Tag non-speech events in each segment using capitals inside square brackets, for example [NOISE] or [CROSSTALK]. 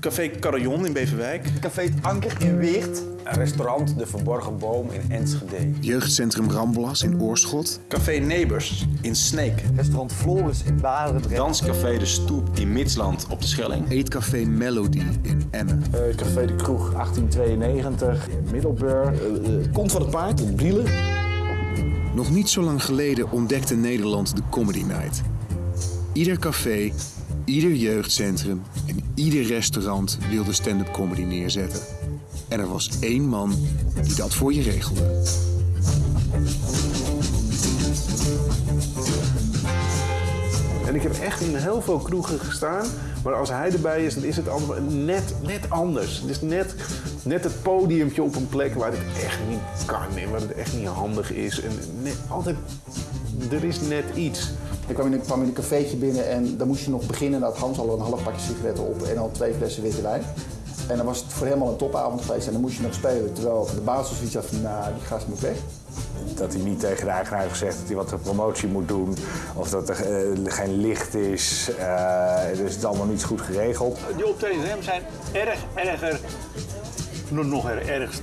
Café Carillon in Beverwijk. Café Het Anker in Weert. Restaurant De Verborgen Boom in Enschede. Jeugdcentrum Ramblas in Oorschot. Café Neighbors in Sneek. Restaurant Floris in Barendrecht. Danscafé De Stoep in Midsland op de Schelling. Eetcafé Melody in Emmen. Uh, Café de Kroeg 1892 in Middelburg. Uh, Kont van het Paard in Brielen. Nog niet zo lang geleden ontdekte Nederland de Comedy Night. Ieder café, ieder jeugdcentrum en ieder restaurant wilde stand-up comedy neerzetten. En er was één man die dat voor je regelde. En ik heb echt in heel veel kroegen gestaan. Maar als hij erbij is, dan is het allemaal net, net anders. Het is net, net het podiumpje op een plek waar het echt niet kan en waar het echt niet handig is. En altijd, er is net iets. Ik kwam in, een, kwam in een cafeetje binnen en dan moest je nog beginnen. Dat Hans al een half pakje sigaretten op en al twee flessen witte wijn. En dan was het voor hem al een topavond geweest en dan moest je nog spelen. Terwijl de baas zoiets had van, nou, die gast moet weg. Dat hij niet tegen de eigenaar heeft gezegd dat hij wat de promotie moet doen. Of dat er uh, geen licht is. Uh, dus het is allemaal niet goed geregeld. Die optredens hem zijn erg erger. Nog er ergst.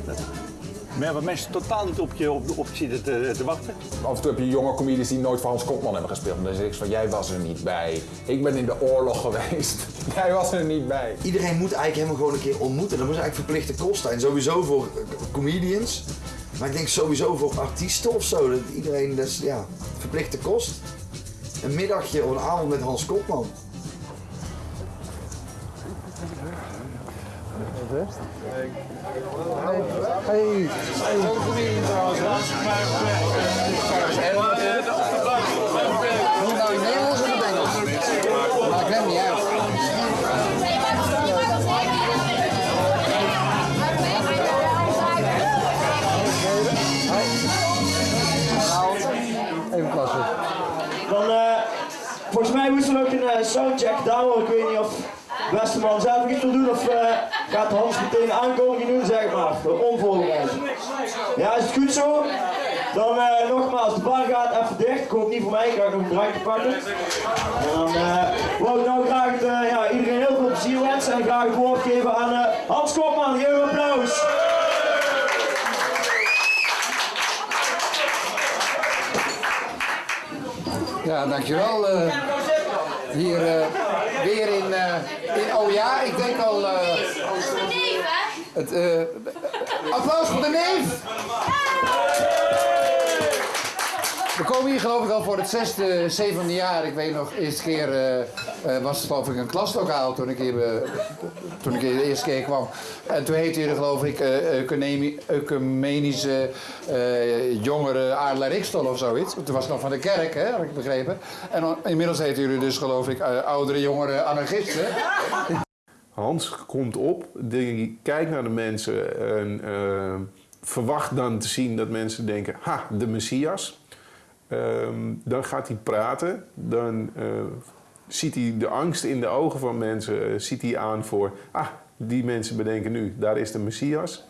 Maar waar mensen totaal niet op je, op, op zitten te, te, wachten. Af en toe heb je jonge comedians die nooit van Hans Kopman hebben gespeeld. Dan zeg ik van, jij was er niet bij. Ik ben in de oorlog geweest. [LAUGHS] jij was er niet bij. Iedereen moet eigenlijk hem gewoon een keer ontmoeten. Dat moet eigenlijk verplichte kost zijn. Sowieso voor comedians. Maar ik denk sowieso voor artiesten of zo. Dat iedereen, dat is ja, verplichte kost. Een middagje of een avond met Hans Kopman. Hey, hey. Het Engels? Niet. Even plassen. Dan, uh, volgens mij moesten we ook een uh, soundcheck downloaden. Ik weet niet of beste man zelf iets wil doen of uh, gaat Hans meteen aankondiging doen, zeg maar. Onvoorbereid. Ja, is het goed zo? Dan uh, nogmaals, de bar gaat even dicht. Hoop niet voor mij, ik ga nog een drankje pakken. En dan uh, wou ik nou graag ja, iedereen heel veel plezier wensen en graag het woord geven aan Hans Kopman. Geef een applaus. Ja, dankjewel. Hier weer in, uh, in, oh ja, ik denk al... het, applaus voor de neef! We komen hier geloof ik al voor het zesde, zevende jaar. Ik weet nog, de eerste keer uh, was het geloof ik een klaslokaal toen ik, hier, uh, toen ik hier de eerste keer kwam. En toen heette jullie geloof ik uh, Ecumenische Jongeren Adelaar of zoiets. Toen was het nog van de kerk, hè, had ik begrepen. En inmiddels heten jullie dus geloof ik Oudere Jongeren Anarchisten. Hans komt op, die kijkt naar de mensen en verwacht dan te zien dat mensen denken, ha, de Messias. Um, dan gaat hij praten, dan uh, ziet hij de angst in de ogen van mensen, uh, ziet hij aan voor, ah, die mensen bedenken nu, daar is de Messias.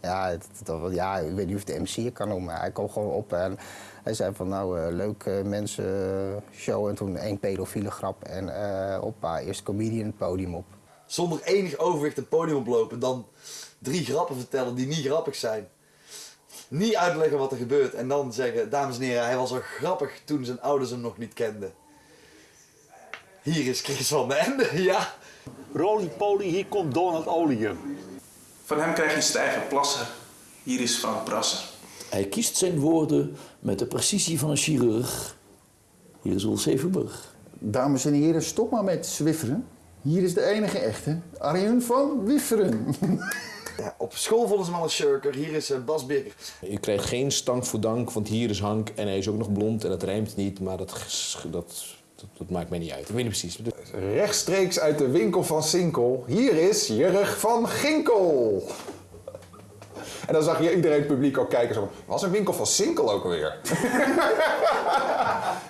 Ja, het, het, ja, ik weet niet of de MC kan noemen, hij kwam gewoon op en hij zei van nou, uh, leuk mensen show en toen één pedofiele grap en hoppa, eerst comedian het podium op. Zonder enig overwicht het podium oplopen, dan drie grappen vertellen die niet grappig zijn niet uitleggen wat er gebeurt en dan zeggen, dames en heren, hij was al grappig toen zijn ouders hem nog niet kenden. Hier is Chris van den Ende, [LAUGHS] ja. Roly poly, hier komt Donald Olium. Van hem krijg je stijgen plassen. Hier is Frank Brasser. Hij kiest zijn woorden met de precisie van een chirurg. Hier is Ulf Zevenburg. Dames en heren, stop maar met zwifferen. Hier is de enige echte, Arjen van Wifferen. [LAUGHS] Ja, op school vonden ze hem al een shirker. Hier is uh, Bas Birker. Je krijgt geen stank voor dank, want hier is Hank en hij is ook nog blond en dat rijmt niet, maar dat, dat, dat, dat maakt mij niet uit. Ik weet niet precies. Rechtstreeks uit de winkel van Sinkel. Hier is Jurg van Ginkel. En dan zag je iedereen het publiek ook kijken zo was een winkel van Sinkel ook alweer?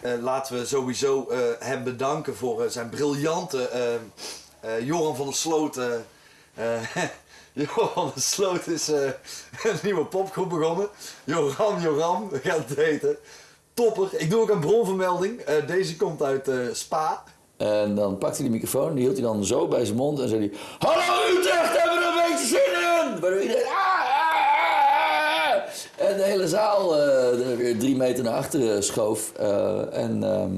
uh, [LAUGHS] laten we sowieso uh, hem bedanken voor uh, zijn briljante Joran van der Sloten [LAUGHS] [LAUGHS] Johan de Sloot is uh, een nieuwe popgroep begonnen. Joran, Joran, gaat het heten. Topper. Ik doe ook een bronvermelding. Uh, deze komt uit uh, Spa. En dan pakte hij de microfoon, die hield hij dan zo bij zijn mond en zei hij... Hallo Utrecht, hebben we een beetje zin in? Waardoor iedereen... "Ah, ah, ah." En de hele zaal eh, er weer drie meter naar achteren schoof. Eh, en, ehm,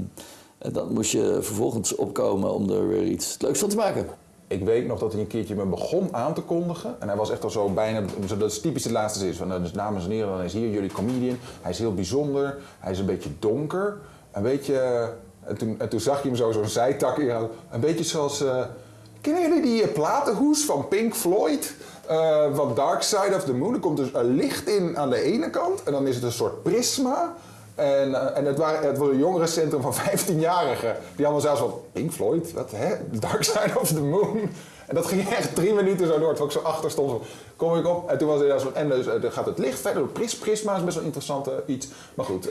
en dan moest je vervolgens opkomen om er weer iets leuks van te maken. Ik weet nog dat hij een keertje me begon aan te kondigen. En hij was echt al zo bijna, dat is typisch de laatste zin. Van, nou, dus, dames en heren, dan is hier jullie comedian. Hij is heel bijzonder. Hij is een beetje donker. Een beetje... En toen, en toen zag je hem zo zo'n zijtak in. Een beetje zoals... eh, kennen jullie die eh, platenhoes van Pink Floyd? Eh, van Dark Side of the Moon. Er komt dus een licht in aan de ene kant. En dan is het een soort prisma. En, eh, en het, waren, het was een jongerencentrum van [LAUGHS] 15-jarigen. Die hadden zelfs van Pink Floyd, wat hè? Dark Side of the Moon. En dat ging echt drie minuten zo door. Terwijl ik zo achter stond. Kom ik op. En toen was er zo. En dus, eh, dan gaat het licht verder. Pris, prisma is best wel interessant eh, iets. Maar goed,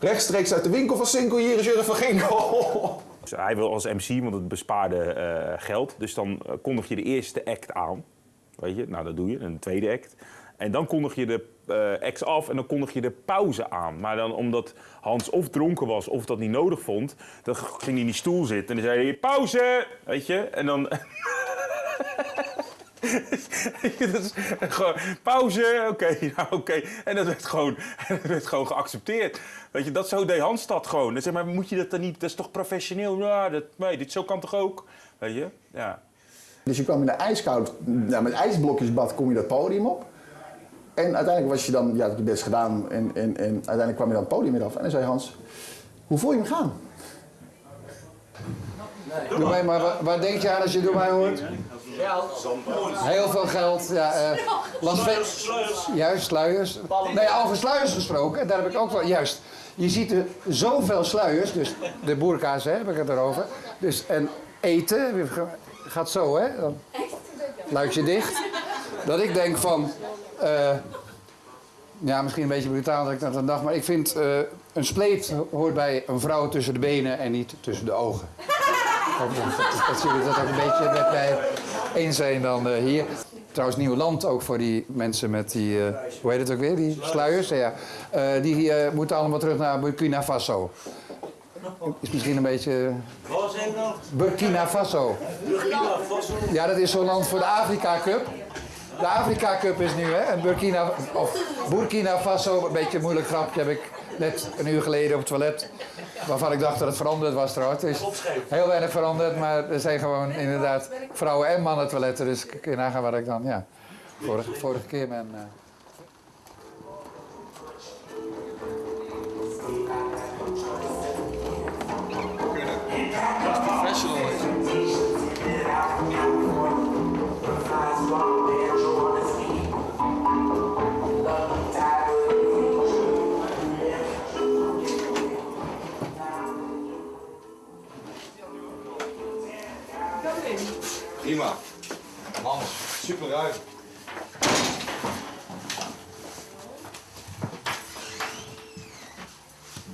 rechtstreeks uit de winkel van Sinkel. Hier is Jurgen van Ginkel. Dus hij wil als MC, want het bespaarde geld. Dus dan kondig je de eerste act aan. Weet je, nou dat doe je, een tweede act. En dan kondig je de eh acts af en dan kondig je de pauze aan. Maar dan omdat Hans of dronken was of dat niet nodig vond, dan ging hij in die stoel zitten en dan zei hij pauze, weet je. En dan... [LAUGHS] gewoon pauze, oké, [LAUGHS] nou oké. En dat werd, gewoon, [LAUGHS] dat werd gewoon geaccepteerd. Weet je, dat zo deed Hans dat gewoon. Zeg maar, moet je dat dan niet, dat is toch professioneel? Ja, dat, nee, dit zo kan toch ook? Weet je, ja. Dus je kwam in een ijskoud, nou, met ijsblokjesbad kom je dat podium op. En uiteindelijk was je dan, ja, je best gedaan en, en, en uiteindelijk kwam je dan het podium weer af. En dan zei Hans, hoe voel je hem gaan? Doe mij maar, waar, waar denk je aan als je door mij hoort? Heel veel geld, ja. eh Las Vegas. Juist, sluiers. Nee, over sluiers gesproken, daar heb ik ook wel. Juist. Je ziet er zoveel sluiers, dus de boerka's hè, heb ik het erover. Dus, en eten gaat zo, hè? Dan luikje dicht. Dat ik denk van. Eh, ja, misschien een beetje brutaal dat ik dat dan dacht, maar ik vind eh, een spleet hoort bij een vrouw tussen de benen en niet tussen de ogen. Dat, jullie dat ook een beetje met mij eens zijn dan eh, hier. Trouwens, nieuw land ook voor die mensen met die, hoe heet het ook weer, die sluiers. Ja. Die moeten allemaal terug naar Burkina Faso. Is misschien een beetje... Je nou? Burkina Faso. Burkina Faso. Ja, dat is zo'n land voor de Afrika Cup. De Afrika Cup is nu, hè? En Burkina, of Burkina Faso, een beetje een moeilijk grapje, heb ik net een uur geleden op het toilet. Waarvan ik dacht dat het veranderd was trouwens. Het is heel weinig veranderd, maar er zijn gewoon inderdaad vrouwen en mannen toiletten. Dus kun je nagaan waar ik dan, ja, vorige, vorige keer ben. Ruim.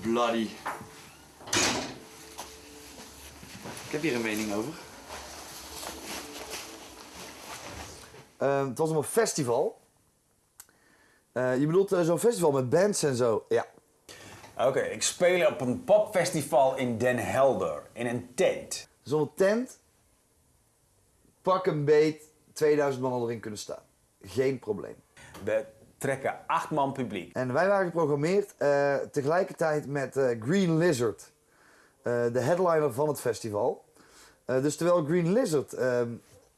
Bloody. Ik heb hier een mening over. het was een festival. Eh, je bedoelt eh, zo'n festival met bands en zo? Ja. Oké, ik speel op een popfestival in Den Helder, in een tent. Zo'n tent, pak een beet, 2000 man erin kunnen staan. Geen probleem. We trekken acht man publiek. En wij waren geprogrammeerd eh, tegelijkertijd met eh, Green Lizard, eh, de headliner van het festival. Dus terwijl Green Lizard ehm,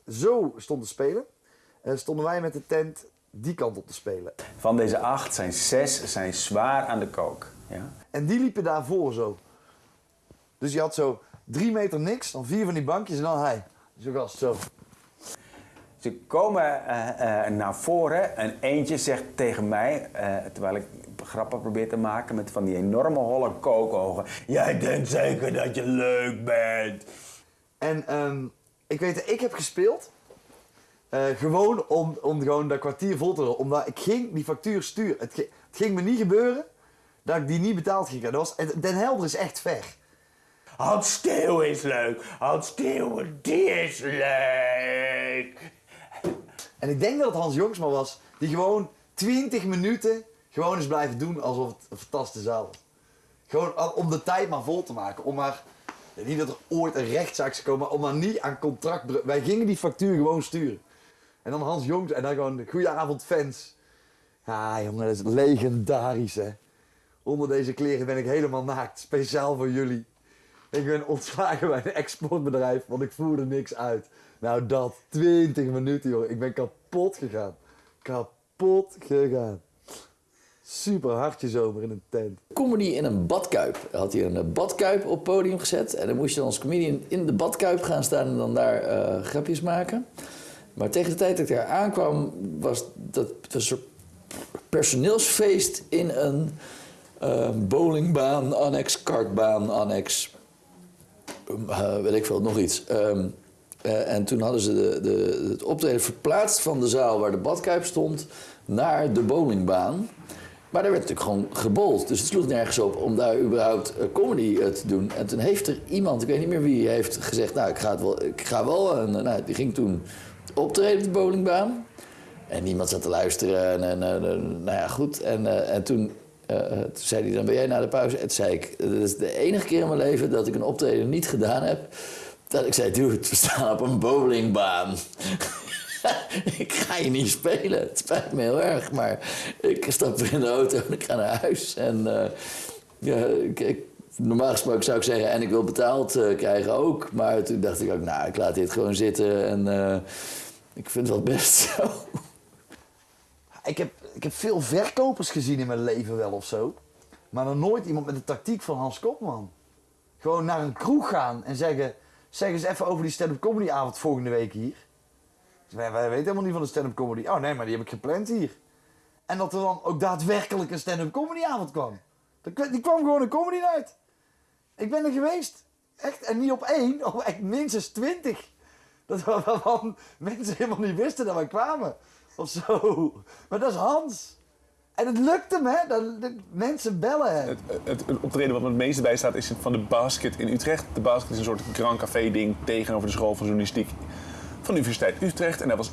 zo stond te spelen, stonden wij met de tent die kant op te spelen. Van deze acht zijn zes zijn zwaar aan de kook. Ja? En die liepen daarvoor zo. Dus je had zo drie meter niks, dan vier van die bankjes en dan hij. Zo gast, zo. Ze komen eh, eh, naar voren en eentje zegt tegen mij, eh, terwijl ik grappen probeer te maken met van die enorme holle kookogen. Jij denkt zeker dat je leuk bent. En ehm, ik weet, ik heb gespeeld. gewoon om, om gewoon dat kwartier vol te houden. Omdat ik ging die factuur sturen. Het, gi- het ging me niet gebeuren dat ik die niet betaald ging krijgen. Dat was, Den Helder is echt ver. Hans Steeuw is leuk. Hans Steeuw, die is leuk. En ik denk dat het Hans Jongsma was, die gewoon 20 minuten gewoon eens blijven doen alsof het een fantastische zaal was. Gewoon om de tijd maar vol te maken. Om maar, Niet dat er ooit een rechtszaak zou komen, maar om dan niet aan contract... Wij gingen die factuur gewoon sturen. En dan Hans Jongs en dan gewoon, goedenavond fans. Ja jongen, dat is legendarisch hè. Onder deze kleren ben ik helemaal naakt, speciaal voor jullie. Ik ben ontslagen bij een exportbedrijf, want ik voerde niks uit. Nou dat, 20 minuten joh, ik ben kapot gegaan. Kapot gegaan. Super hartje zomer in een tent. Comedy in een badkuip. Hij had hier een eh, badkuip op podium gezet. En dan moest je dan als comedian in de badkuip gaan staan en dan daar eh, grapjes maken. Maar tegen de tijd dat ik daar aankwam, was dat een soort personeelsfeest in een eh, bowlingbaan, annex kartbaan, annex, eh, weet ik veel, nog iets. Ehm, eh, en toen hadden ze de, het optreden verplaatst van de zaal waar de badkuip stond naar de bowlingbaan. Maar daar werd natuurlijk gewoon gebold. Dus het sloeg nergens op om daar überhaupt eh, comedy eh, te doen. En toen heeft er iemand, ik weet niet meer wie, heeft gezegd... nou, ik ga, het wel, ik ga wel. En nou, die ging toen optreden op de bowlingbaan. En niemand zat te luisteren. En, en, nou ja, goed. En, en toen, zei hij, dan ben jij na de pauze. En zei ik, dat is de enige keer in mijn leven dat ik een optreden niet gedaan heb... dat ik zei, dude, we staan op een bowlingbaan. [LAUGHS] ik ga je niet spelen. Het spijt me heel erg, maar ik stap weer in de auto en ik ga naar huis. En eh, ja, ik, normaal gesproken zou ik zeggen, en ik wil betaald eh, krijgen ook. Maar toen dacht ik ook, nou, ik laat dit gewoon zitten en eh, ik vind het wel best [LAUGHS] zo. Ik heb, ik heb veel verkopers gezien in mijn leven wel of zo. Maar nog nooit iemand met de tactiek van Hans Kopman. Gewoon naar een kroeg gaan en zeggen... Zeg eens even over die stand-up comedy avond volgende week hier. Wij, wij weten helemaal niet van de stand-up comedy. Oh nee, maar die heb ik gepland hier. En dat er dan ook daadwerkelijk een stand-up comedy avond kwam. Kwa- Die kwam gewoon een comedy night. Ik ben er geweest. Echt, en niet op één, [LAUGHS] op echt minstens twintig. Dat [LAUGHS] waarvan mensen helemaal niet wisten dat wij kwamen. Of zo. Maar dat is Hans. En het lukt hem, hè? Dat, mensen bellen hem. Het, het, het optreden wat me het meeste bij staat is van de Basket in Utrecht. De Basket is een soort Grand Café ding tegenover de school van journalistiek van de Universiteit Utrecht. En daar was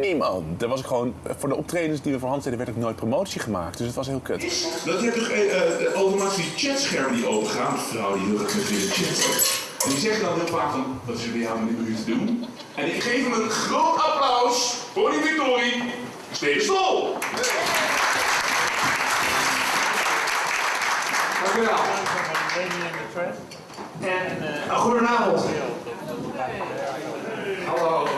niemand. Daar was ik gewoon, voor de optredens die we voor Hans deden, werd ook nooit promotie gemaakt. Dus het was heel kut. Dat je toch eh, eh, automatisch die chatschermen die opengaan. Een vrouw die heel erg met chat. En die zegt dan heel vaak van, wat is er bij jou met u te doen? En ik geef hem een groot applaus voor die victorie. Steven Stol! Dank u wel. En, uh, goedenavond. Hallo.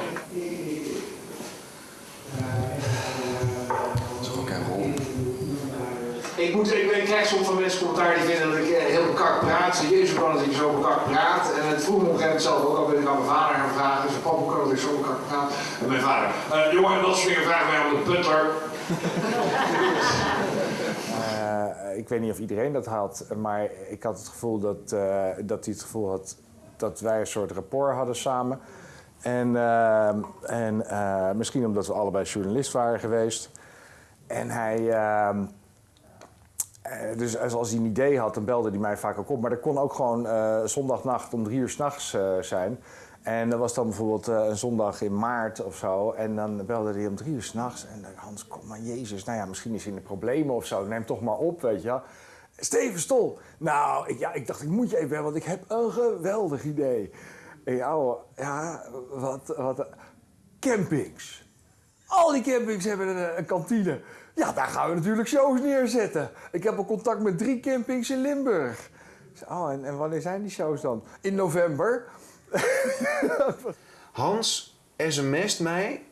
Ik, moet, ik, ik krijg soms van mensen commentaar die vinden dat ik eh, heel kak praat. Ze Jezus, kan dat ik zo kak praat? En het vroeg me op een gegeven moment zelf ook al, ben ik aan mijn vader gaan vragen. Dus papa, kan dat ik zo kak praat? En mijn vader, eh, jongen, dat soort dingen vragen mij aan de butler. [LAUGHS] Eh, ik weet niet of iedereen dat had, maar ik had het gevoel dat, eh, dat hij het gevoel had dat wij een soort rapport hadden samen. En, eh, en misschien omdat we allebei journalist waren geweest. En hij, ehm, eh, dus als hij een idee had, dan belde hij mij vaak ook op. Maar dat kon ook gewoon zondagnacht om drie uur s'nachts zijn. En dat was dan bijvoorbeeld eh, een zondag in maart of zo. En dan belde hij om drie uur s'nachts. En dan Hans, kom maar, Jezus. Nou ja, misschien is hij in de problemen of zo. Neem toch maar op, weet je. Steven Stol. Nou, ik, ja, ik dacht, ik moet je even bellen, want ik heb een geweldig idee. En ja, ja, wat, wat... Campings. Al die campings hebben een, kantine. Ja, daar gaan we natuurlijk shows neerzetten. Ik heb al contact met drie campings in Limburg. Oh, en, en wanneer zijn die shows dan? In november. [LAUGHS] Hans sms't mij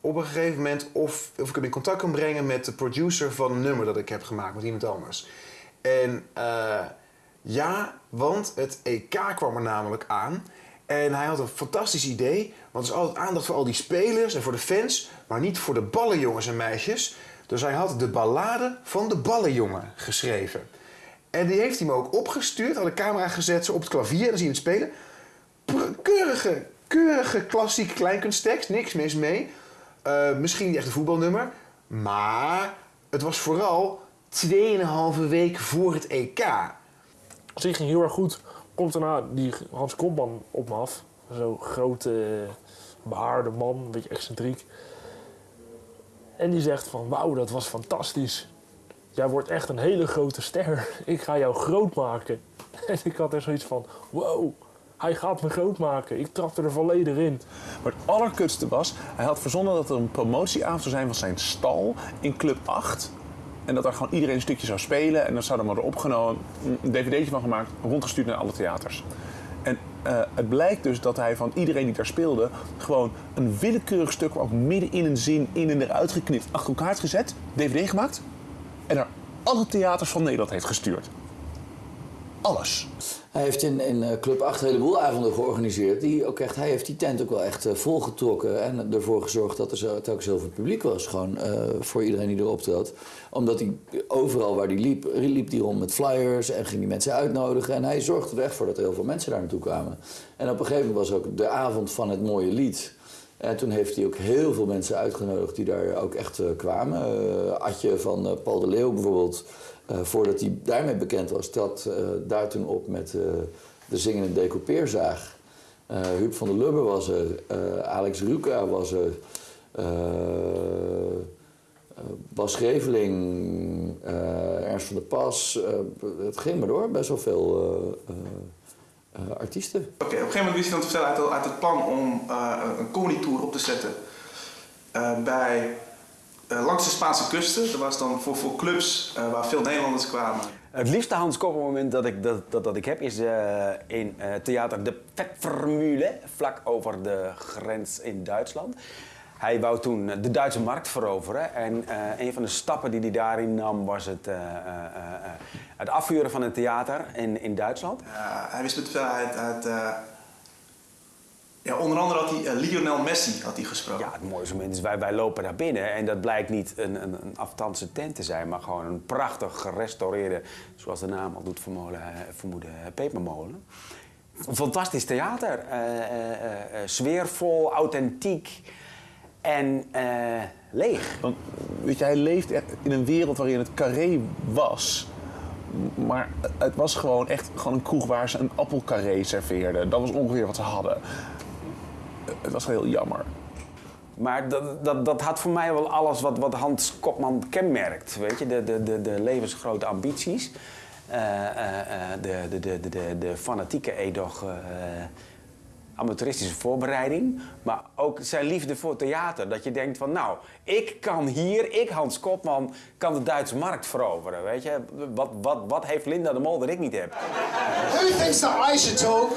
op een gegeven moment of, of ik hem in contact kan brengen met de producer van een nummer dat ik heb gemaakt met iemand anders. En eh, ja, want het EK kwam er namelijk aan. En hij had een fantastisch idee, want er is altijd aandacht voor al die spelers en voor de fans, maar niet voor de ballenjongens en meisjes. Dus hij had de ballade van de ballenjongen geschreven. En die heeft hij me ook opgestuurd, had de camera gezet op het klavier, dan zie je hem spelen. Keurige, keurige klassieke kleinkunsttekst, niks mis mee. Eh, misschien niet echt een voetbalnummer, maar het was vooral 2,5 week voor het EK. Dus die ging heel erg goed. Komt daarna die Hans Kopman op me af. Zo'n grote, behaarde man, een beetje excentriek. En die zegt van, wauw, dat was fantastisch. Jij wordt echt een hele grote ster. Ik ga jou groot maken. [LAUGHS] En ik had er zoiets van, wow, hij gaat me groot maken. Ik trapte er volledig in. Maar het allerkutste was, hij had verzonnen dat er een promotieavond zou zijn van zijn stal in Club 8. En dat daar gewoon iedereen een stukje zou spelen. En dan zou er worden opgenomen, een dvd'tje van gemaakt, rondgestuurd naar alle theaters. En eh, het blijkt dus dat hij van iedereen die daar speelde... gewoon een willekeurig stuk, ook midden in een zin, in en eruit geknipt... achter elkaar gezet, dvd gemaakt... en naar alle theaters van Nederland heeft gestuurd. Alles. Hij heeft in, in eh, Club 8 een heleboel avonden georganiseerd. Die ook echt, hij heeft die tent ook wel echt eh, volgetrokken. En ervoor gezorgd dat er zo, telkens heel veel publiek was. Gewoon eh, voor iedereen die erop trad. Omdat hij overal waar hij liep, liep hij rond met flyers. En ging die mensen uitnodigen. En hij zorgde er echt voor dat er heel veel mensen daar naartoe kwamen. En op een gegeven moment was ook de avond van het mooie lied. En toen heeft hij ook heel veel mensen uitgenodigd die daar ook echt kwamen. Adje van Paul de Leeuw bijvoorbeeld, eh, voordat hij daarmee bekend was, trad eh, daar toen op met eh, de zingende decoupeerzaag. Huub van der Lubbe was er, Alex Ruka was er, Bas Greveling, Ernst van der Pas. het ging maar door, best wel veel artiesten. Oké, op een gegeven moment wist hij dan te vertellen uit, het plan om een comedy tour op te zetten bij, eh, langs de Spaanse kusten. Dat was dan voor, voor clubs eh, waar veel Nederlanders kwamen. Het liefste Hans Koppen moment dat ik, dat, dat, dat ik heb is eh, in theater De Vetvermühle, vlak over de grens in Duitsland. Hij wou toen de Duitse markt veroveren en een van de stappen die hij daarin nam was het, het afvuren van een theater in, in Duitsland. Hij wist met vertellen uit, uit ja, onder andere had hij eh, Lionel Messi had hij gesproken. Ja, het mooiste moment is wij, wij lopen naar binnen en dat blijkt niet een, een, een afstandse tent te zijn, maar gewoon een prachtig gerestaureerde, zoals de naam al doet vermoeden, vermoeden pepermolen. Een fantastisch theater, eh, eh, eh, eh, sfeervol, authentiek en eh, leeg. Want, weet je, hij leeft echt in een wereld waarin het carré was. Maar het was gewoon echt gewoon een kroeg waar ze een appelcarré serveerden. Dat was ongeveer wat ze hadden. Het was heel jammer. Maar dat, dat, dat had voor mij wel alles wat, wat Hans Kopman kenmerkt. Weet je, de, de, de, de levensgrote ambities. eh, eh, eh, de, de, de, de, de, fanatieke, eh, amateuristische voorbereiding. Maar ook zijn liefde voor theater. Dat je denkt van, nou, ik kan hier, ik Hans Kopman, kan de Duitse markt veroveren. Weet je, wat, wat, wat heeft Linda de Mol dat ik niet heb? Who thinks that I should talk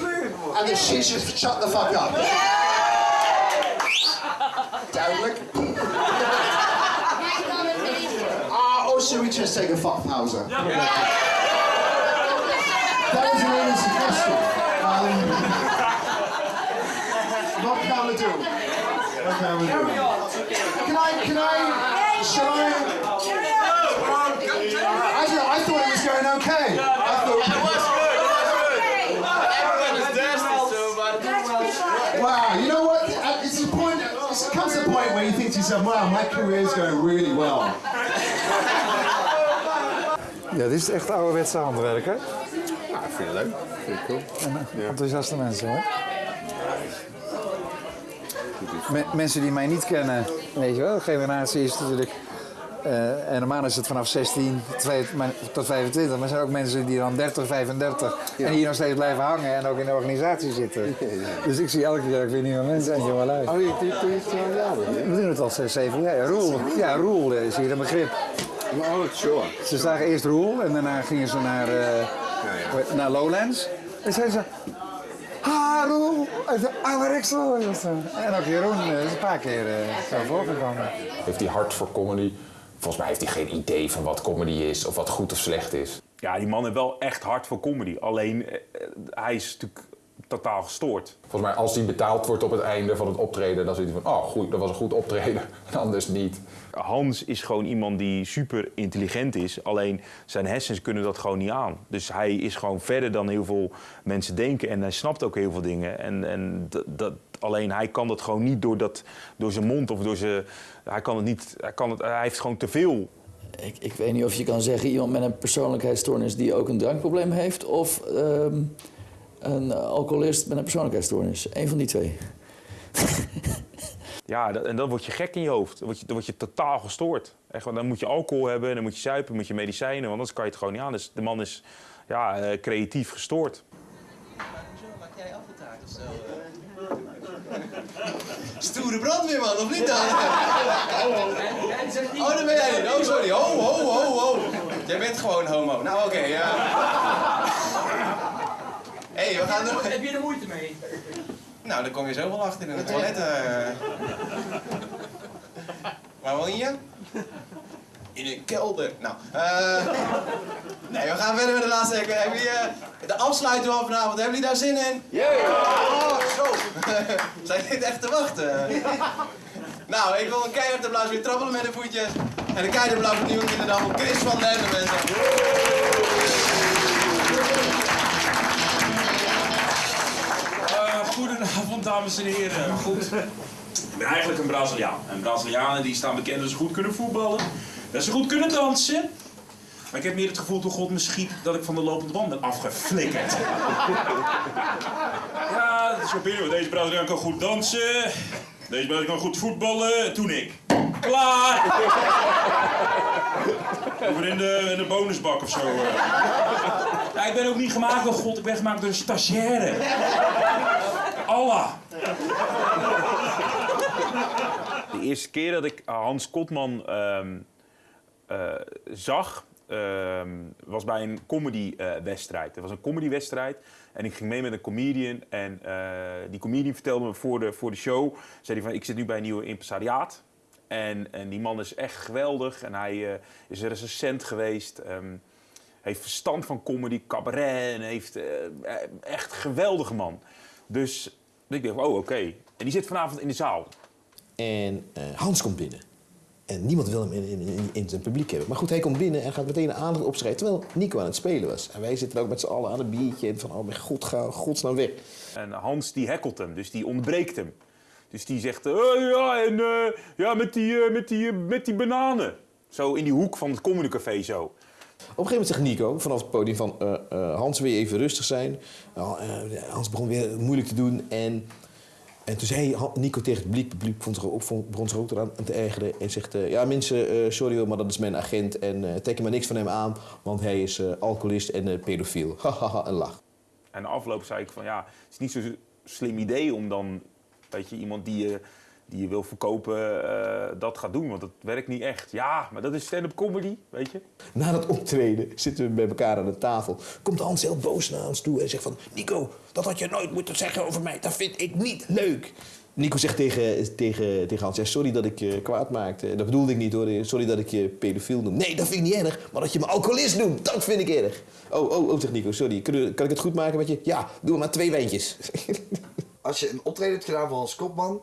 and that she should shut the fuck up? Duidelijk. Ah, or should we just take a fuck pause? That was really suggestion. Um, wat gaan we? Wat gaan we? Can I, can I, shall I? I, thought- I thought it was going okay. I thought, A point where you think to yourself, "Wow, my career is going really well." Ja, dit is echt ouderwetse handwerk, hè? Ja, ik vind het leuk. Vind ik cool. En, eh, Enthousiaste mensen, hoor. Me- mensen die mij niet kennen, weet je wel, de generatie is natuurlijk... eh, en normaal is het vanaf 16 twee- maar- tot 25, maar er zijn ook mensen die dan 30, 35 en hier nog steeds blijven hangen en ook in de organisatie zitten. Dus ik zie elke keer weer nieuwe mensen en jonge lui. Oh, je doet het al jaren? We doen het al 6, 7 jaar. Ja, Roel, ja, Roel is hier een begrip. Oh, sure. Ze zagen eerst Roel en daarna gingen ze naar, eh, naar Lowlands. En zeiden ze, ah Roel, uit de oude. En ook Jeroen eh, is een paar keer eh, zo voorgekomen. Heeft hij hart voor comedy? Volgens mij heeft hij geen idee van wat comedy is of wat goed of slecht is. Ja, die man heeft wel echt hard voor comedy. Alleen, eh, eh, hij is natuurlijk totaal gestoord. Volgens mij als hij betaald wordt op het einde van het optreden, dan zit hij van, oh goed, dat was een goed optreden. En [LAUGHS] anders niet. Hans is gewoon iemand die super intelligent is. Alleen zijn hersens kunnen dat gewoon niet aan. Dus hij is gewoon verder dan heel veel mensen denken. En hij snapt ook heel veel dingen. En, en dat, dat, alleen hij kan dat gewoon niet door, dat, door zijn mond of door zijn. Hij kan het niet. Hij, kan het, hij heeft gewoon te veel. Ik, ik weet niet of je kan zeggen iemand met een persoonlijkheidsstoornis die ook een drankprobleem heeft, of ehm, een alcoholist met een persoonlijkheidsstoornis. Eén van die twee. [LAUGHS] Ja, dat- en dan word je gek in je hoofd. Dan word je, dan word je totaal gestoord. Echt, want dan moet je alcohol hebben, dan moet je zuipen, moet je medicijnen, want anders kan je het gewoon niet aan. Dus de man is ja, eh, creatief gestoord. [LAUGHS] Stoere brandweerman, of niet dan? Oh, dat ben jij niet. Oh, sorry. Ho, ho, ho, ho. Jij bent gewoon homo. Nou, oké, ja. Hé, [LAUGHS] hey, we gaan door. Heb je er moeite mee? Nou, dan kom je zo wel achter in het toilet. eh. [LAUGHS] Waar woon je? In een kelder. Nou, eh. [LAUGHS] nee, we gaan verder met de laatste. Hebben jullie eh, de afsluiting van vanavond? Hebben jullie daar zin in? Ja! Oh, zo. [LAUGHS] Zijn dit echt te wachten? [LAUGHS] nou, ik wil een keihard applaus weer trappelen met de voetjes. En een keihard applaus kinderen dan voor Chris van den Ende, mensen. Eh, goedenavond, dames en heren. Goed. Ik ben eigenlijk een Braziliaan. En Brazilianen die staan bekend dat ze goed kunnen voetballen, dat ze goed kunnen dansen. Maar ik heb meer het gevoel toen God me schiet dat ik van de lopende band ben afgeflikkerd. [LAUGHS] Ja, dat is wel binnen. Deze Braziliaan kan goed dansen. Deze Braziliaan kan goed voetballen. Toen ik. Klaar! [LAUGHS] Over in de, in de bonusbak of zo. eh. Ja, ik ben ook niet gemaakt door God, ik ben gemaakt door een stagiaire. Allah. De eerste keer dat ik Hans Kotman ehm, eh, zag, ehm, was bij een comedy-wedstrijd. Het was een comedy-wedstrijd en ik ging mee met een comedian. En eh, die comedian vertelde me voor de, voor de show, zei hij van, ik zit nu bij een nieuwe impresariaat. En, en die man is echt geweldig en hij eh, is recensent geweest. ehm, heeft verstand van comedy, cabaret en heeft eh, echt geweldige man. Dus ik dacht, oh oké. En die zit vanavond in de zaal. En eh, Hans komt binnen. En niemand wil hem in, in, in, in zijn publiek hebben. Maar goed, hij komt binnen en gaat meteen een aandacht opschrijven. Terwijl Nico aan het spelen was. En wij zitten ook met z'n allen aan een biertje. En van, oh mijn god, ga godsnaam weg. En Hans die hekkelt hem, dus die ontbreekt hem. Dus die zegt, eh, ja, en eh, ja, met die, eh, met, die, met die bananen. Zo in die hoek van het comedycafé zo. Op een gegeven moment zegt Nico vanaf het podium van... Hans, wil je even rustig zijn? Nou, Hans begon weer moeilijk te doen. En, en toen zei Nico tegen het publiek... Vond zich ook, vond, begon zich ook eraan te ergeren. En zegt... eh, ja, mensen, eh, sorry hoor, maar dat is mijn agent. En eh trek er maar niks van hem aan. Want hij is eh, alcoholist en eh, pedofiel. [LAUGHS] Hahaha, een lach. En de afloop zei ik van, ja, het is niet zo'n slim idee om dan, weet je, iemand die je, die je wil verkopen, eh, dat gaat doen. Want dat werkt niet echt. Ja, maar dat is stand-up comedy, weet je. Na dat optreden zitten we bij elkaar aan de tafel. Komt Hans heel boos naar ons toe en zegt van... Nico, dat had je nooit moeten zeggen over mij. Dat vind ik niet leuk. Nico zegt tegen, tegen, tegen Hans... Ja, sorry dat ik je kwaad maakte. Dat bedoelde ik niet hoor. Sorry dat ik je pedofiel noem. Nee, dat vind ik niet erg. Maar dat je me alcoholist noemt, dat vind ik erg. Oh, oh, oh, zegt Nico. Sorry. Kan ik het goed maken met je? Ja, doe maar twee wijntjes. Als je een optreden hebt gedaan van Hans Kopman,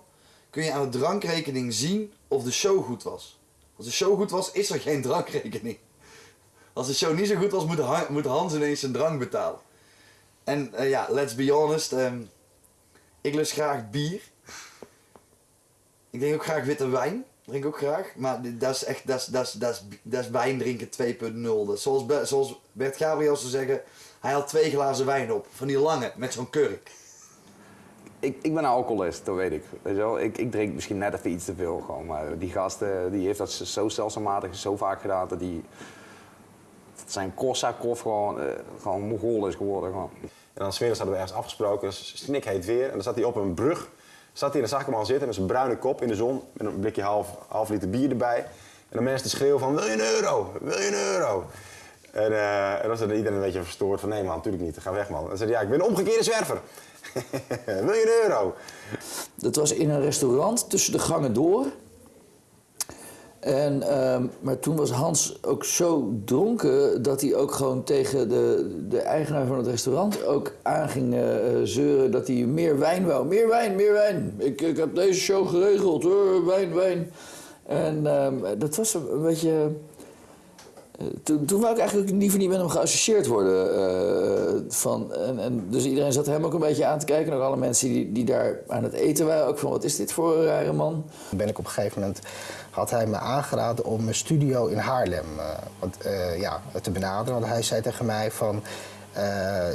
kun je aan de drankrekening zien of de show goed was. Als de show goed was, is er geen drankrekening. Als de show niet zo goed was, moet, Han- moet Hans ineens zijn drank betalen. En eh, ja, let's be honest, ehm, ik lust graag bier. Ik drink ook graag witte wijn. Drink ook graag. Maar dat is echt, dat is, dat is, dat is, wijn drinken 2.0. Dat is Zoals, zoals Bert Gabriel zou zeggen, hij had twee glazen wijn op. Van die lange, met zo'n kurk. Ik, ik ben een alcoholist, dat weet ik. Weet je wel? Ik, ik drink misschien net even iets te veel. Gewoon. Maar die gasten die heeft dat zo stelselmatig, zo vaak gedaan dat die dat zijn Korsakoff gewoon, eh, gewoon Mongool is geworden. Gewoon. En dan smiddags hadden we ergens afgesproken, snikheet weer. En dan zat hij op een brug, zat hij in de zakkenman zitten met zijn bruine kop in de zon. Met een blikje half, half liter bier erbij. En dan mensen te schreeuwen van, wil je een euro? Wil je een euro? En, eh, en dan was er iedereen een beetje verstoord van, nee man, natuurlijk niet, ga weg man. En dan zei ja, ik ben een omgekeerde zwerver. [LAUGHS] wil je een euro? Dat was in een restaurant tussen de gangen door. En, ehm, maar toen was Hans ook zo dronken dat hij ook gewoon tegen de, de eigenaar van het restaurant ook aan ging eh, zeuren dat hij meer wijn wou. Meer wijn, meer wijn. Ik, ik heb deze show geregeld wijn, wijn. En ehm, dat was een beetje... eh, Toen, toen wou ik eigenlijk liever niet met hem geassocieerd worden. eh, van, en, dus iedereen zat hem ook een beetje aan te kijken. Ook alle mensen die, die daar aan het eten waren. Ook van, wat is dit voor een rare man? ben ik op een gegeven moment had hij me aangeraden om een studio in Haarlem eh, ja, te benaderen. Want hij zei tegen mij van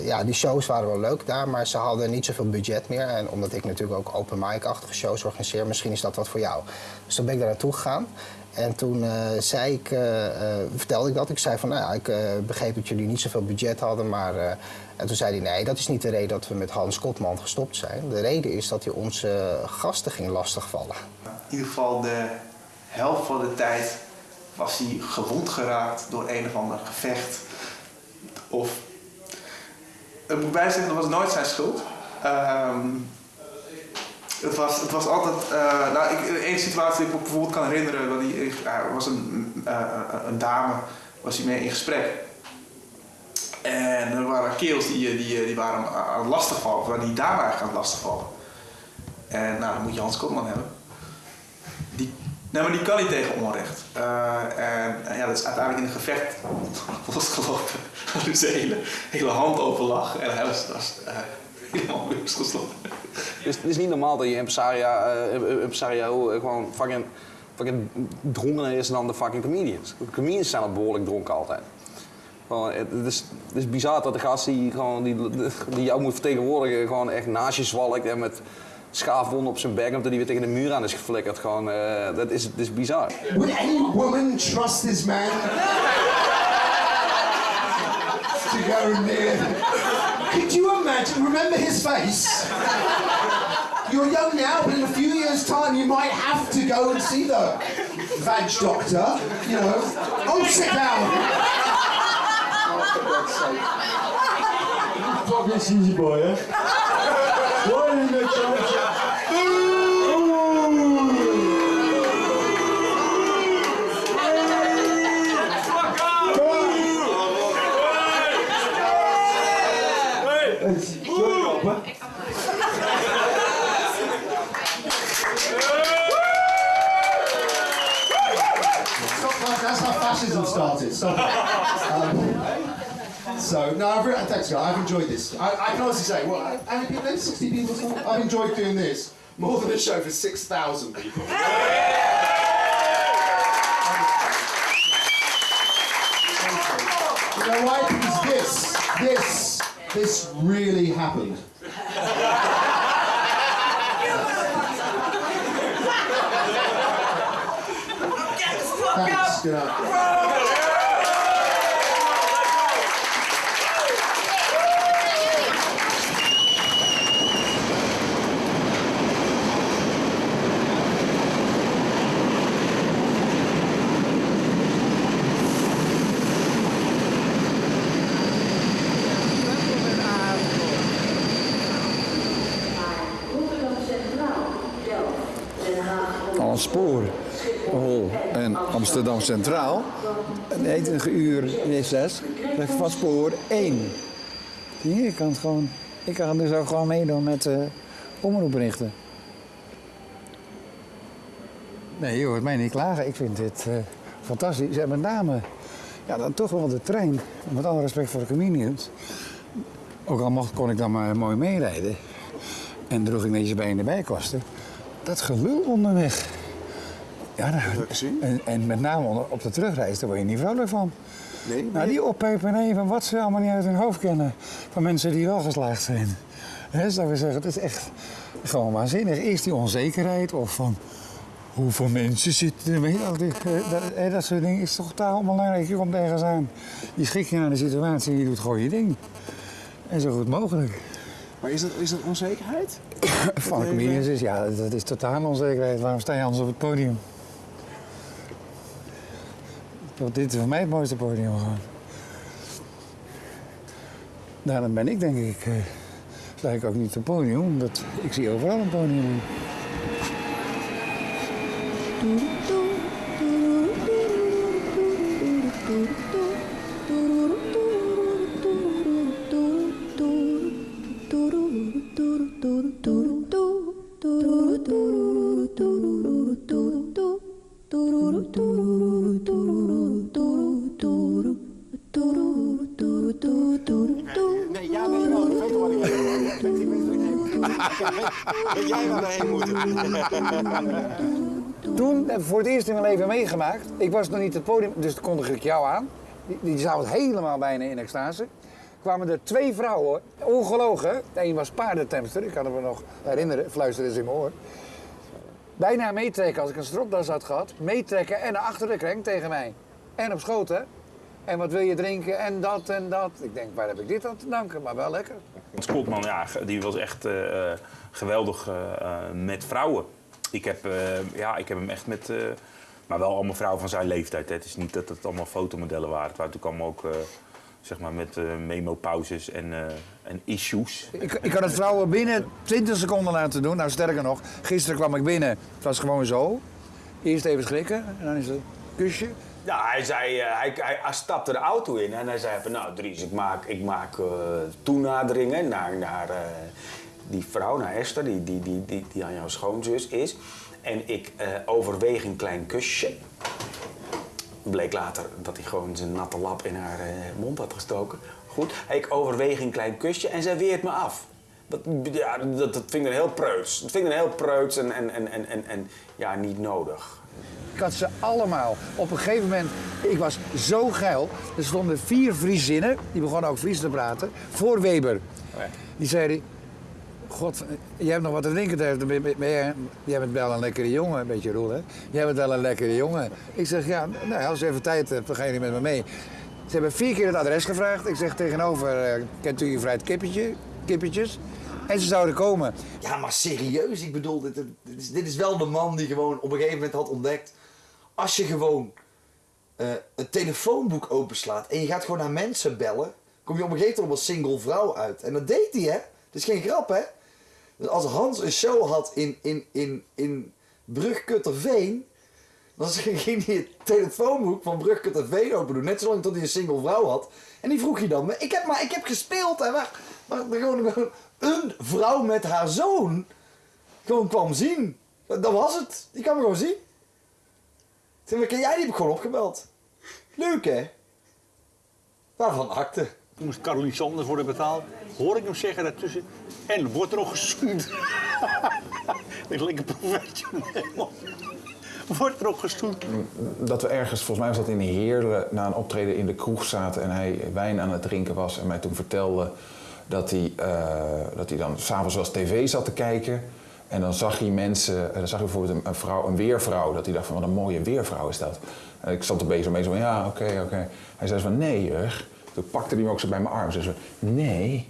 ja, die shows waren wel leuk daar, maar ze hadden niet zoveel budget meer. En omdat ik natuurlijk ook open mic-achtige shows organiseer, misschien is dat wat voor jou. Dus toen ben ik daar naartoe gegaan. En toen eh, zei ik, eh, eh, vertelde ik dat. Ik zei van, nou ja, ik begreep dat jullie niet zoveel budget hadden, maar... en toen zei hij, nee, dat is niet de reden dat we met Hans Kotman gestopt zijn. De reden is dat hij onze gasten ging lastigvallen. In ieder geval de helft van de tijd was hij gewond geraakt door een of ander gevecht. Of, ik moet bijzeggen, dat was nooit zijn schuld. Ehm, het, was, het was altijd, eh nou, ik, één situatie die ik me bijvoorbeeld kan herinneren, hij, er was een, eh, een dame, was hij mee in gesprek. En er waren kerels die, die, die waren aan het lastigvallen, waren die dame eigenlijk aan het lastigvallen. En nou, dan moet je Hans Kotman hebben. Die, nee, maar die kan niet tegen onrecht. Eh, en, en ja, dat is uiteindelijk in een gevecht [LAUGHS] losgelopen. [LAUGHS] De hele, hele hand open lag. En hij was [LAUGHS] helemaal. Dus het is niet normaal dat je impresario, eh, impresario eh, gewoon fucking, fucking dronkener is dan de fucking comedians. De comedians zijn al behoorlijk dronken altijd. Gewoon, het, het is, het is bizar dat de gast die, gewoon, die, die jou moet vertegenwoordigen gewoon echt naast je zwalkt en met schaafwonden op zijn bek omdat hij weer tegen de muur aan is geflikkerd. Gewoon, eh, dat, is, dat is bizar. Would any woman trust this man to go near? Could you imagine? Remember his face? You're young now, but in a few years' time, you might have to go and see the vag doctor. You know. Oh, sit down. [LAUGHS] Fucking easy boy, hè? Started. Stop. Um, so, no, I've, re- thanks, guys. I've enjoyed this. I, I can honestly say, well, how many people? 60 people. or something? I've enjoyed doing this more than a show for 6,000 people. You know why? Because this, this, this really happened. Thanks. Good night. Een spoorhol en Amsterdam Centraal. Een 90 uur recess. Dat is van spoor 1. Hier, ik kan het gewoon. Ik kan dus ook gewoon meedoen met uh, omroepberichten. Nee, je hoort mij niet klagen. Ik vind dit eh, fantastisch. En met name, ja, dan toch wel de trein. Met alle respect voor de comedians. Ook al mocht, kon ik dan maar mooi meerijden. En droeg ik netjes bij in de bijkosten. Dat gelul onderweg. Ja, daar, en, en met name op de terugreis, daar word je niet vrolijk van. Nee, Nou, die oppeperij van wat ze allemaal niet uit hun hoofd kennen. Van mensen die wel geslaagd zijn. Hè, zou ik zeggen, het is echt gewoon waanzinnig. Eerst die onzekerheid of van hoeveel mensen zitten er, eh, dat, dat soort dingen is toch totaal onbelangrijk. Je komt ergens aan, je schikt je aan de situatie en je doet gewoon je ding. En zo goed mogelijk. Maar is dat, is dat onzekerheid? Van de comedians is, ja, dat is totaal onzekerheid. Waarom sta je anders op het podium? Dit is voor mij het mooiste podium gewoon. Daarom ben ik denk ik, eh sta ik ook niet op het podium, omdat ik zie overal een podium. Wat ik Weet jij waar heen moeten? Toen heb ik voor het eerst in mijn leven meegemaakt. Ik was nog niet het podium, dus toen kondigde ik jou aan. Die, die helemaal bijna in extase. kwamen er twee vrouwen, ongelogen. Een was paardentemster, ik kan het me nog herinneren, fluisterde ze in mijn oor. Bijna meetrekken als ik een stropdas had gehad. Meetrekken en naar achter de krenk tegen mij. En op schoot, hè. En wat wil je drinken en dat en dat. Ik denk, waar heb ik dit aan te danken? Maar wel lekker. Schotman, ja, die was echt eh, eh, geweldig eh, met vrouwen. Ik heb, ja, ik heb hem echt met... maar wel allemaal vrouwen van zijn leeftijd. Hè. Het is niet dat het allemaal fotomodellen waren. Het waren natuurlijk allemaal ook... zeg maar met eh, memo-pauzes en, en issues. Ik, ik kan het vrouwen binnen 20 seconden laten doen. Nou, sterker nog, gisteren kwam ik binnen. Het was gewoon zo. Eerst even schrikken en dan is het kusje. Ja, hij, zei, eh, hij, hij, stapte de auto in en hij zei van, nou Dries, ik maak, ik maak eh, toenaderingen naar, naar eh, die vrouw, naar Esther, die, die, die, die, die aan jouw schoonzus is. En ik overweeg een klein kusje. Bleek later dat hij gewoon zijn natte lap in haar mond had gestoken. Goed, ik overweeg een klein kusje en zij weert me af. Dat, ja, dat, dat vind ik dan heel preuts. Dat vind ik heel preuts en, en, en, en, en ja, niet nodig. Ik had ze allemaal. Op een gegeven moment, ik was zo geil. Er stonden vier Friezinnen, die begonnen ook Fries te praten, voor Weber. Die zeiden, god, jij hebt nog wat te drinken je- jij, jij bent wel een lekkere jongen, een beetje Roel, hè? Jij bent wel een lekkere jongen. Ik zeg, ja, nou, als je even tijd hebt, dan gaan jullie met me mee. Ze hebben vier keer het adres gevraagd. Ik zeg tegenover, eh, kent u gevrijd kippetje, kippetjes? En ze zouden komen. Ja, maar serieus, ik bedoel, dit, dit, is, dit is wel de man die gewoon op een gegeven moment had ontdekt. Als je gewoon eh, een telefoonboek openslaat en je gaat gewoon naar mensen bellen, kom je op een gegeven moment als single vrouw uit. En dat deed hij, hè? Dat is geen grap, hè? Als Hans een show had in, in, in, in Brugkutterveen, dan [LAUGHS] ging hij het telefoonboek van Brugkutterveen open doen. Net zolang tot hij een single vrouw had. En die vroeg je dan, maar ik heb, maar ik heb gespeeld, hè? Maar, maar gewoon een vrouw met haar zoon gewoon kwam zien. Dat was het. Die kwam gewoon zien. Toen heb ik, jij die heb ik gewoon opgebeld. Leuk hè? Waarvan akte. Toen moest Caroline Sanders worden betaald. Hoor ik hem zeggen daartussen. En wordt er nog gestoend. [LAUGHS] Ik lekker professioneel. Wordt er nog gestoend. Dat we ergens, volgens mij was dat in Heerlen, na een optreden in de kroeg zaten en hij wijn aan het drinken was. En mij toen vertelde dat hij, eh, dat hij dan s'avonds wel eens tv zat te kijken. En dan zag hij mensen, en dan zag hij bijvoorbeeld een, een vrouw, weervrouw, dat hij dacht van wat een mooie weervrouw is dat. En ik stond er bezig mee zo van ja, oké, oké. Hij zei van nee, Jurg. Toen pakte hij me ook zo bij mijn arm. Zei zo, nee,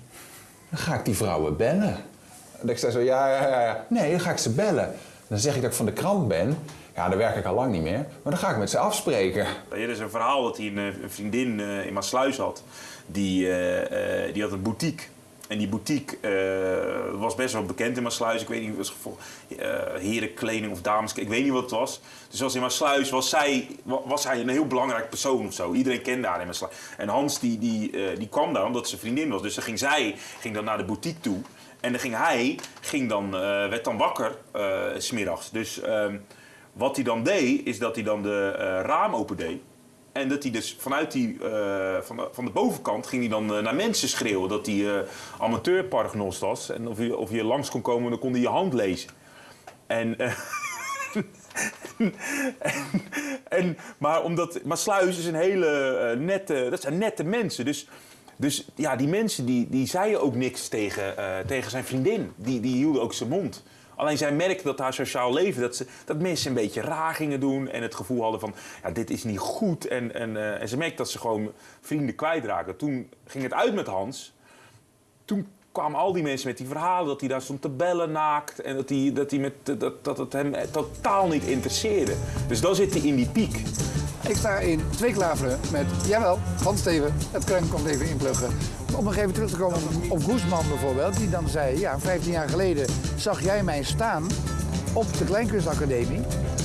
dan ga ik die vrouwen bellen. En ik zei zo, ja, ja, ja, ja. Nee, dan ga ik ze bellen. Dan zeg ik dat ik van de krant ben. Ja, dan werk ik al lang niet meer. Maar dan ga ik met ze afspreken. Er is een verhaal dat hij een, een vriendin eh, in Maasluis had. Die, eh, eh, die had een boutique. En die boutique eh, was best wel bekend in Maasluis. Ik weet niet, was voor eh, herenkleding of dames. Ik weet niet wat het was. Dus als in Maasluis was zij, wa- was hij een heel belangrijk persoon of zo. Iedereen kende haar in Maasluis. En Hans die, die, eh, die kwam daar omdat ze vriendin was. Dus dan ging zij ging dan naar de boutique toe. En dan ging hij, ging dan, werd dan wakker, smiddags. Dus ehm, wat hij dan deed, is dat hij dan de raam open deed. En dat hij dus vanuit die, eh, van, de, van de bovenkant ging hij dan eh, naar mensen schreeuwen dat hij eh amateurparagnost was. En of je, of je langs kon komen, dan kon hij je hand lezen. En, [LAUGHS] en, en, maar omdat, maar Sluis is een hele nette, dat zijn nette mensen. Dus, dus ja, die mensen die, die zeiden ook niks tegen, tegen zijn vriendin. Die, die hielden ook zijn mond. Alleen zij merkte dat haar sociaal leven, dat, ze, dat mensen een beetje raar gingen doen. En het gevoel hadden van, ja, dit is niet goed. En, en, eh, en ze merkte dat ze gewoon vrienden kwijtraken. Toen ging het uit met Hans. Toen kwamen al die mensen met die verhalen dat hij daar stond te bellen naakt. En dat, hij, dat, hij met, dat, dat het hem totaal niet interesseerde. Dus dan zit hij in die piek. Ik sta in twee klaveren met, jawel, Hans Steven, het kruim komt even inpluggen. Om nog even terug te komen op, Goesman bijvoorbeeld, die dan zei, ja, 15 jaar geleden zag jij mij staan op de Kleinkunstacademie.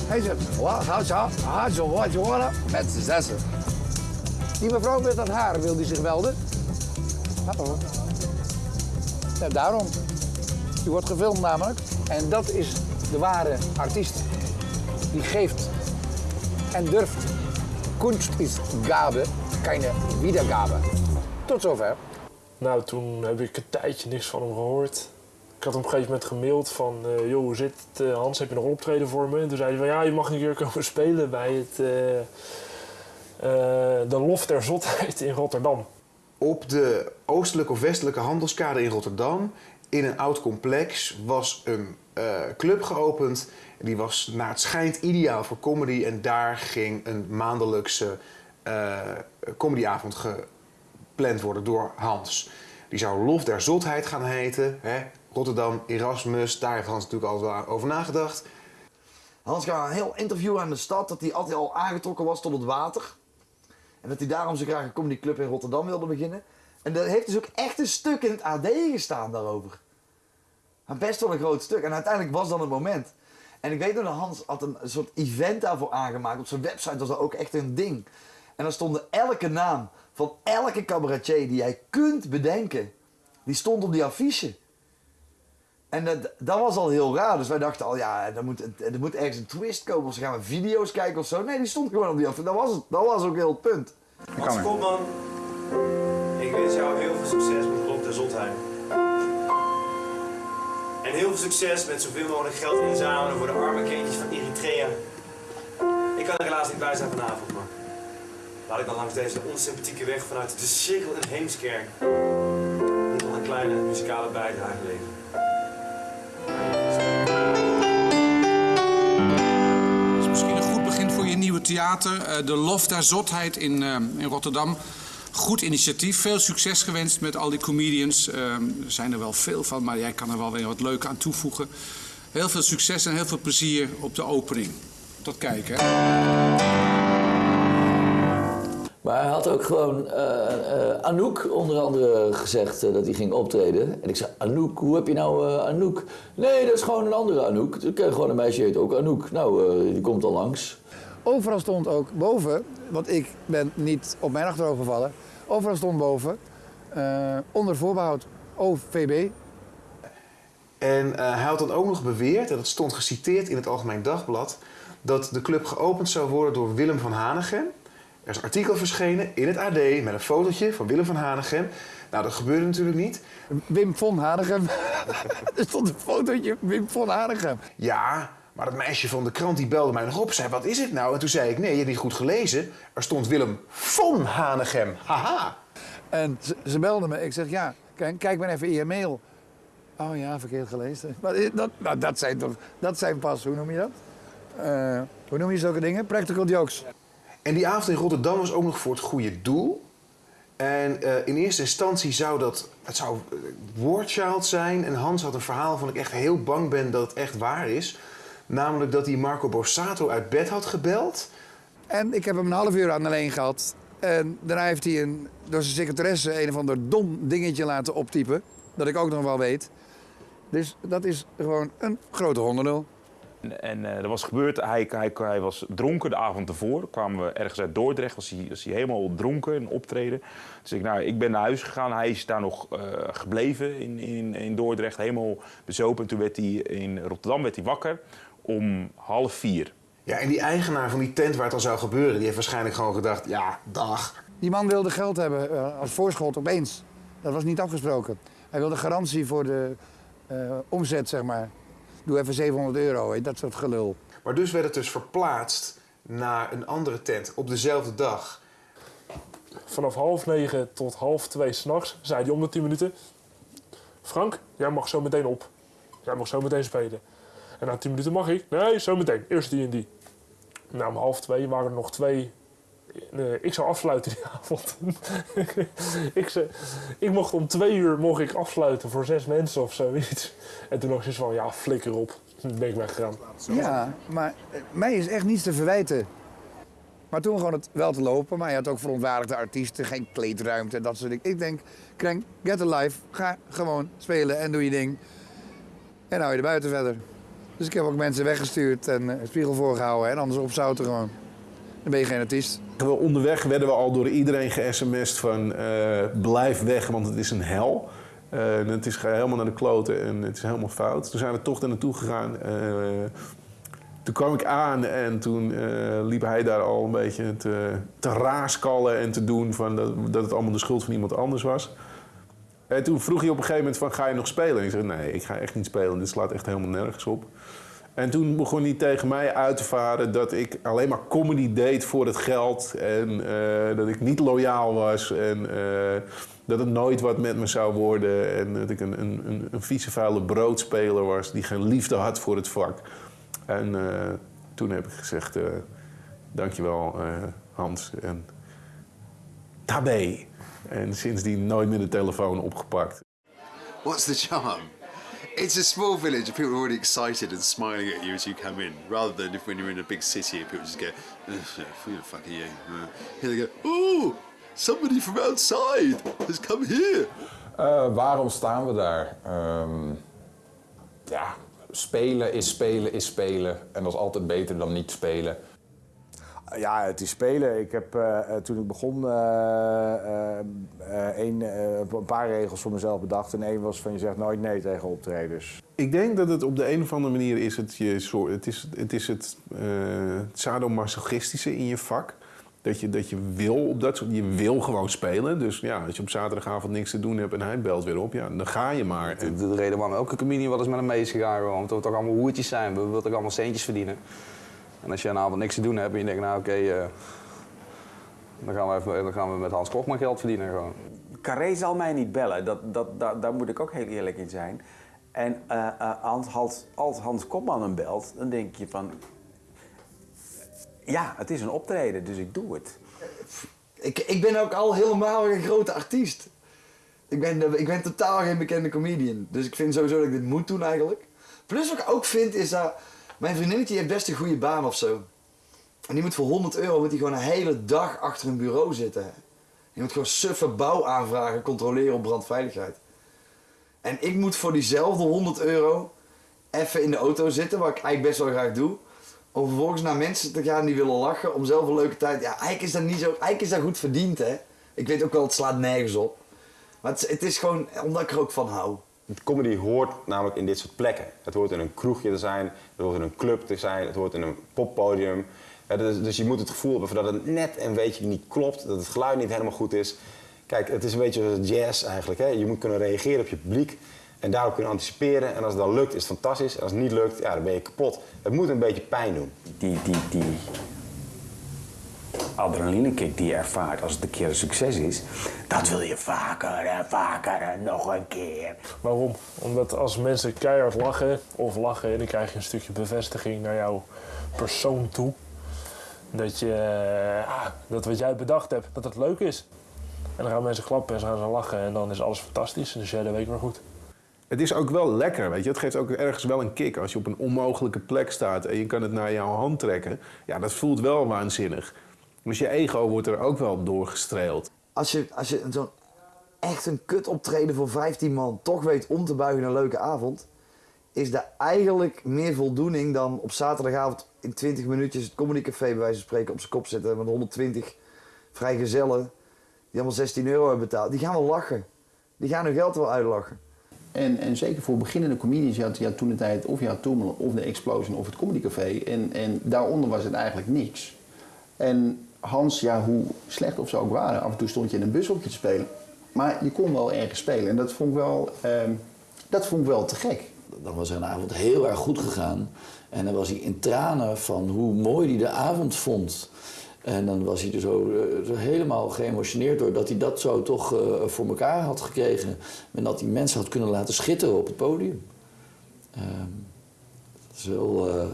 Hij zegt, wat, zo, gaat zo, wat je met z'n zessen. Die mevrouw met dat haar, wil die zich melden? Hallo. Ja, daarom. Die wordt gefilmd namelijk. En dat is de ware artiest. Die geeft en durft. Kunst is Gabe, keine Wiedergabe. Tot zover. Nou, toen heb ik een tijdje niks van hem gehoord. Ik had hem op een gegeven moment gemaild van, eh, joh, hoe zit het? eh, Hans, heb je nog optreden voor me? En toen zei hij van, ja, je mag een keer komen [LAUGHS] spelen bij het, eh, de Loft der Zotheid in Rotterdam. Op de oostelijke of westelijke handelskade in Rotterdam, in een oud complex, was een eh, club geopend. En die was naar het schijnt ideaal voor comedy. En daar ging een maandelijkse eh, comedyavond gepland worden door Hans. Die zou Lof der Zotheid gaan heten. Hè? Rotterdam, Erasmus, daar heeft Hans natuurlijk al over nagedacht. Hans gaf een heel interview aan de stad dat hij altijd al aangetrokken was tot het water. En dat hij daarom zo graag een comedyclub in Rotterdam wilde beginnen. En er heeft dus ook echt een stuk in het AD gestaan daarover. Maar best wel een groot stuk. En uiteindelijk was dan het moment. En ik weet nog dat Hans had een soort event daarvoor aangemaakt. Op zijn website was dat ook echt een ding. En dan stonden elke naam van elke cabaretier die jij kunt bedenken. Die stond op die affiche. En dat, dat was al heel raar. Dus wij dachten al, ja, er moet, er moet ergens een twist komen. Of ze gaan we video's kijken of zo. Nee, die stond gewoon op die affiche. Dat was, het, dat was ook heel het punt. Hans Kopman, ik wens jou heel veel succes met Rob der Zotheid. En heel veel succes met zoveel mogelijk geld inzamelen voor de arme kindjes van Eritrea. Ik kan er helaas niet bij zijn vanavond, maar laat ik dan langs deze onsympathieke weg vanuit de cirkel in Heemskerk nog een kleine muzikale bijdrage leveren. Nieuwe theater. eh, de Lof der Zotheid in, eh, in Rotterdam. Goed initiatief. Veel succes gewenst met al die comedians. Eh, er zijn er wel veel van, maar jij kan er wel weer wat leuk aan toevoegen. Heel veel succes en heel veel plezier op de opening. Tot kijken. Maar hij had ook gewoon eh, Anouk onder andere gezegd dat hij ging optreden. En ik zei, Anouk, hoe heb je nou Anouk? Nee, dat is gewoon een andere Anouk. Ik ken gewoon een meisje, heet ook Anouk. Nou, die komt al langs. Overal stond ook boven, want ik ben niet op mijn achterhoofd gevallen. Overal stond boven, eh, onder voorbehoud OVB. En eh, hij had dan ook nog beweerd, en dat stond geciteerd in het Algemeen Dagblad, dat de club geopend zou worden door Willem van Hanegem. Er is een artikel verschenen in het AD met een fotootje van Willem van Hanegem. Nou, dat gebeurde natuurlijk niet. Wim von Hanegem. [LAUGHS] er stond een fotootje Wim von Hanegem. Ja, maar dat meisje van de krant die belde mij nog op. Zei, wat is het nou? En toen zei ik, nee, je hebt niet goed gelezen. Er stond Willem von Hanegem. Haha. En ze, ze belde me. Ik zeg, ja, kijk, kijk maar even in je mail. Oh ja, verkeerd gelezen. [LAUGHS] Maar dat, nou, dat, zijn toch, dat zijn pas, hoe noem je dat? Eh, hoe noem je zulke dingen? Practical jokes. En die avond in Rotterdam was ook nog voor het goede doel. En eh, in eerste instantie zou dat, het zou eh, Wordchild zijn. En Hans had een verhaal van ik echt heel bang ben dat het echt waar is. Namelijk dat hij Marco Borsato uit bed had gebeld. En ik heb hem een half uur aan de lijn gehad. En daarna heeft hij een, door zijn secretaresse een of ander dom dingetje laten optypen. Dat ik ook nog wel weet. Dus dat is gewoon een grote honderdel. En, en eh, er was gebeurd, hij, hij, hij was dronken de avond ervoor. Kwamen we ergens uit Dordrecht, was hij, was hij helemaal dronken in optreden. Dus ik, nou, ik ben naar huis gegaan, hij is daar nog eh, gebleven in, in, in Dordrecht, helemaal bezopen. En toen werd hij in Rotterdam werd hij wakker om half vier. Ja, en die eigenaar van die tent waar het al zou gebeuren, die heeft waarschijnlijk gewoon gedacht, ja, dag. Die man wilde geld hebben eh, als voorschot opeens. Dat was niet afgesproken. Hij wilde garantie voor de eh, omzet, zeg maar. Doe even 700 euro, hè, dat soort gelul. Maar dus werd het dus verplaatst naar een andere tent op dezelfde dag. Vanaf half negen tot half twee s'nachts zei hij om de tien minuten... Frank, jij mag zo meteen op. Jij mag zo meteen spelen. En na tien minuten mag ik. Nee, zo meteen. Eerst die en die. Na om half twee waren er nog twee... Nee, ik zou afsluiten die [LAUGHS] avond. ik, zei, ik mocht om twee uur mocht ik afsluiten voor zes mensen of zoiets. En toen nog zoiets van, ja, flikker op. Toen ben ik weggegaan. Ja, maar eh, mij is echt niets te verwijten. Maar toen gewoon het wel te lopen. Maar je had ook verontwaardigde artiesten, geen kleedruimte en dat soort dingen. Ik denk, Krenk, get a life. Ga gewoon spelen en doe je ding. En hou je er buiten verder. Dus ik heb ook mensen weggestuurd en eh, spiegel voorgehouden. En anders opzouten gewoon. Dan ben je geen artiest. We onderweg werden we al door iedereen ge-sms'd van eh, blijf weg, want het is een hel. Eh, en het is helemaal naar de kloten en het is helemaal fout. Toen zijn we toch daar naartoe gegaan. Eh, toen kwam ik aan en toen eh, liep hij daar al een beetje te, te raaskallen en te doen van dat, dat het allemaal de schuld van iemand anders was. En toen vroeg hij op een gegeven moment van ga je nog spelen? En ik zei nee, ik ga echt niet spelen. Dit slaat echt helemaal nergens op. En toen begon hij tegen mij uit te varen dat ik alleen maar comedy deed voor het geld. En eh, dat ik niet loyaal was. En eh, dat het nooit wat met me zou worden. En dat ik een, een, een, vieze vuile broodspeler was die geen liefde had voor het vak. En eh, toen heb ik gezegd, dankjewel Hans. En tabé. En sindsdien nooit meer de telefoon opgepakt. What's the charm? It's a small village and people are already excited and smiling at you as you come in, rather than if when you're in a big city and people just go, "Ugh, who the fuck are you? Uh, Here they go, oh, somebody from outside has come here. Eh, waarom staan we daar? Ehm, ja, spelen is spelen is spelen. En dat is altijd beter dan niet spelen. Ja, het is spelen. Ik heb eh, eh, toen ik begon eh, eh, eh, een, eh, een paar regels voor mezelf bedacht. En één was van je zegt nooit nee tegen optredens. Ik denk dat het op de een of andere manier is het, je, soort- het, is, het, is het eh, sadomasochistische in je vak. Dat je, dat je wil op dat soort, je wil gewoon spelen. Dus ja, als je op zaterdagavond niks te doen hebt en hij belt weer op, ja, dan ga je maar. De, de reden waarom elke comedian wel eens met hem mee is gegaan, gewoon, omdat we toch allemaal hoertjes zijn. We willen toch allemaal centjes verdienen. En als je een avond niks te doen hebt en je denkt, nou oké, eh, dan, gaan we even- dan gaan we met Hans Kochman geld verdienen. Gewoon. Carré zal mij niet bellen, dat, dat, daar, daar moet ik ook heel eerlijk in zijn. En eh, eh, als, Hans, als Hans Kopman hem belt, dan denk je van... Ja, het is een optreden, dus ik doe het. Ik, ik ben ook al helemaal geen grote artiest. Ik ben, ik ben totaal geen bekende comedian. Dus ik vind sowieso dat ik dit moet doen eigenlijk. Plus wat ik ook vind is dat... Mijn vriendinnetje heeft best een goede baan of zo. En die moet voor 100 euro moet die gewoon een hele dag achter een bureau zitten. Die moet gewoon suffe bouwaanvragen controleren op brandveiligheid. En ik moet voor diezelfde 100 euro even in de auto zitten, wat ik eigenlijk best wel graag doe. Om vervolgens naar mensen te gaan die willen lachen, om zelf een leuke tijd. Ja, eigenlijk is dat niet zo. Eigenlijk is dat goed verdiend, hè. Ik weet ook wel, het slaat nergens op. Maar het, het is gewoon omdat ik er ook van hou. Comedy hoort namelijk in dit soort plekken. Het hoort in een kroegje te zijn, het hoort in een club te zijn, het hoort in een poppodium. Ja, dus, dus je moet het gevoel hebben dat het net een beetje niet klopt, dat het geluid niet helemaal goed is. Kijk, het is een beetje jazz eigenlijk. Hè? Je moet kunnen reageren op je publiek en daarop kunnen anticiperen. En als het dan lukt, is het fantastisch. En als het niet lukt, ja, dan ben je kapot. Het moet een beetje pijn doen. Die, die, die adrenalinekick die je ervaart als het een keer een succes is, dat wil je vaker en vaker en nog een keer. Waarom? Omdat als mensen keihard lachen of lachen, dan krijg je een stukje bevestiging naar jouw persoon toe. Dat, je, eh, ah, dat wat jij bedacht hebt, dat het leuk is. En dan gaan mensen klappen en ze gaan ze lachen en dan is alles fantastisch. En dus jij de week weer goed. Het is ook wel lekker, weet je. Het geeft ook ergens wel een kick als je op een onmogelijke plek staat en je kan het naar jouw hand trekken. Ja, dat voelt wel waanzinnig. Dus je ego wordt er ook wel doorgestreeld. Als je, als je zo'n echt een kut optreden voor 15 man toch weet om te buigen naar een leuke avond, is dat eigenlijk meer voldoening dan op zaterdagavond in 20 minuutjes het comedycafé bij wijze van spreken op zijn kop zetten met 120 vrijgezellen die allemaal 16 euro hebben betaald. Die gaan wel lachen. Die gaan hun geld wel uitlachen. En, en zeker voor beginnende comedians, je had, je had toen de tijd of je had Toemelen of de Explosion of het Comedy Café. En, en daaronder was het eigenlijk niks. En Hans, ja, hoe slecht of ze ook waren, af en toe stond je in een bushokje te spelen. Maar je kon wel ergens spelen en dat vond ik wel, ehm, dat vond ik wel te gek. Dan was een avond heel erg goed gegaan. En dan was hij in tranen van hoe mooi hij de avond vond. En dan was hij zo, eh, helemaal geëmotioneerd door dat hij dat zo toch eh, voor elkaar had gekregen. En dat hij mensen had kunnen laten schitteren op het podium. Ehm, dat is wel, eh,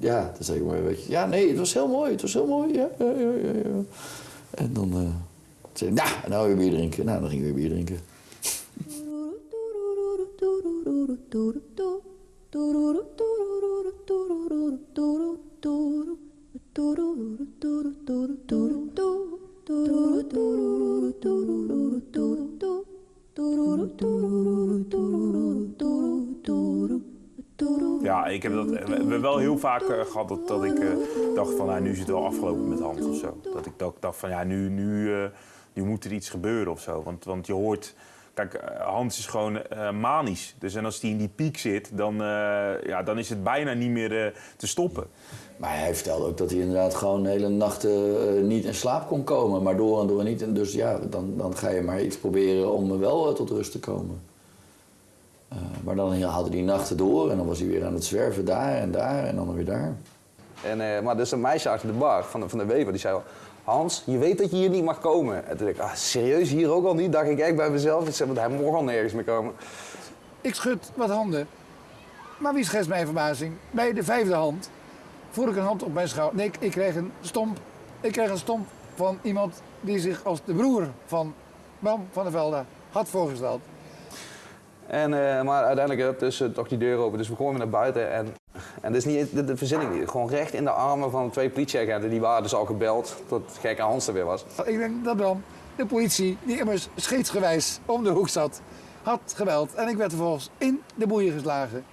ja, dat zeg ik maar een beetje. Ja, nee, het was heel mooi, het was heel mooi. Ja, ja, ja, ja. En dan eh, zei hij, nou, nou weer bier drinken. Nou, dan ging hij weer bier drinken. Ja, ik heb dat we wel heel vaak eh, gehad dat, dat ik eh, dacht van nou, nu is het wel afgelopen met Hans of zo. Dat ik dacht, dacht van ja, nu, nu, eh, nu moet er iets gebeuren of zo. Want, want je hoort, kijk, Hans is gewoon manisch. Dus en als hij in die piek zit, dan, ja, dan is het bijna niet meer te stoppen. Maar hij vertelde ook dat hij inderdaad gewoon hele nachten niet in slaap kon komen. Maar door en door niet. En dus ja, dan, dan ga je maar iets proberen om wel tot rust te komen. Eh, maar dan haalde hij nachten door en dan was hij weer aan het zwerven daar en daar en dan weer daar. En, eh, maar dus een meisje achter de bar van de, van de Wever, die zei al... Hans, je weet dat je hier niet mag komen. En toen dacht ik, ah, serieus, hier ook al niet? Dacht ik echt bij mezelf. Ik zei, want hij mag al nergens meer komen. Ik schud wat handen. Maar wie schetst mijn verbazing? Bij de vijfde hand voer ik een hand op mijn schouder. Nee, ik, ik kreeg een stomp. Ik kreeg een stomp van iemand die zich als de broer van Bram van der Velde had voorgesteld. En, eh, maar uiteindelijk eh, toch die deur open. Dus we weer naar buiten. En, en dit is niet de, de verzinning niet. Gewoon recht in de armen van twee politieagenten. Die waren dus al gebeld tot gekke Hans er weer was. Ik denk dat Bram, de politie, die immers scheetsgewijs om de hoek zat, had gebeld. En ik werd vervolgens in de boeien geslagen.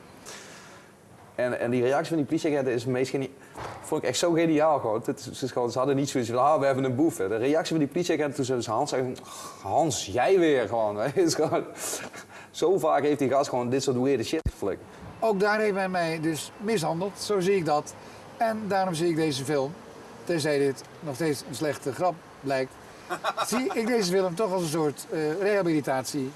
En, en die reactie van die politieagenten is meest geni- vond ik echt zo geniaal gewoon. Het is, het is gewoon. Ze hadden niet zoiets van, ah, we hebben een boef. hè. De reactie van die politieagenten toen ze dus Hans zeggen, Hans, jij weer gewoon. [LAUGHS] Is gewoon zo vaak heeft die gast gewoon dit soort weirde shit geflikt. Ook daar heeft hij mij dus mishandeld, zo zie ik dat. En daarom zie ik deze film, tenzij dit nog steeds een slechte grap blijkt, [LAUGHS] zie ik deze film toch als een soort eh, rehabilitatie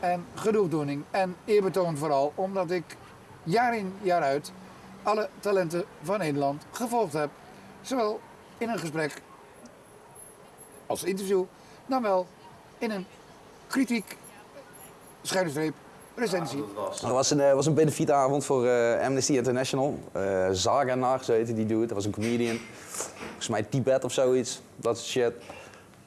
en genoegdoening. En eerbetoon vooral, omdat ik jaar in jaar uit alle talenten van Nederland gevolgd heb. Zowel in een gesprek als interview, dan wel in een kritiek, schuine streep, recensie. Er was een, eh, was een benefietavond voor eh, Amnesty International. Eh Zaganar, zo heette die dude. Dat was een comedian. Volgens mij Tibet of zoiets. Dat soort shit.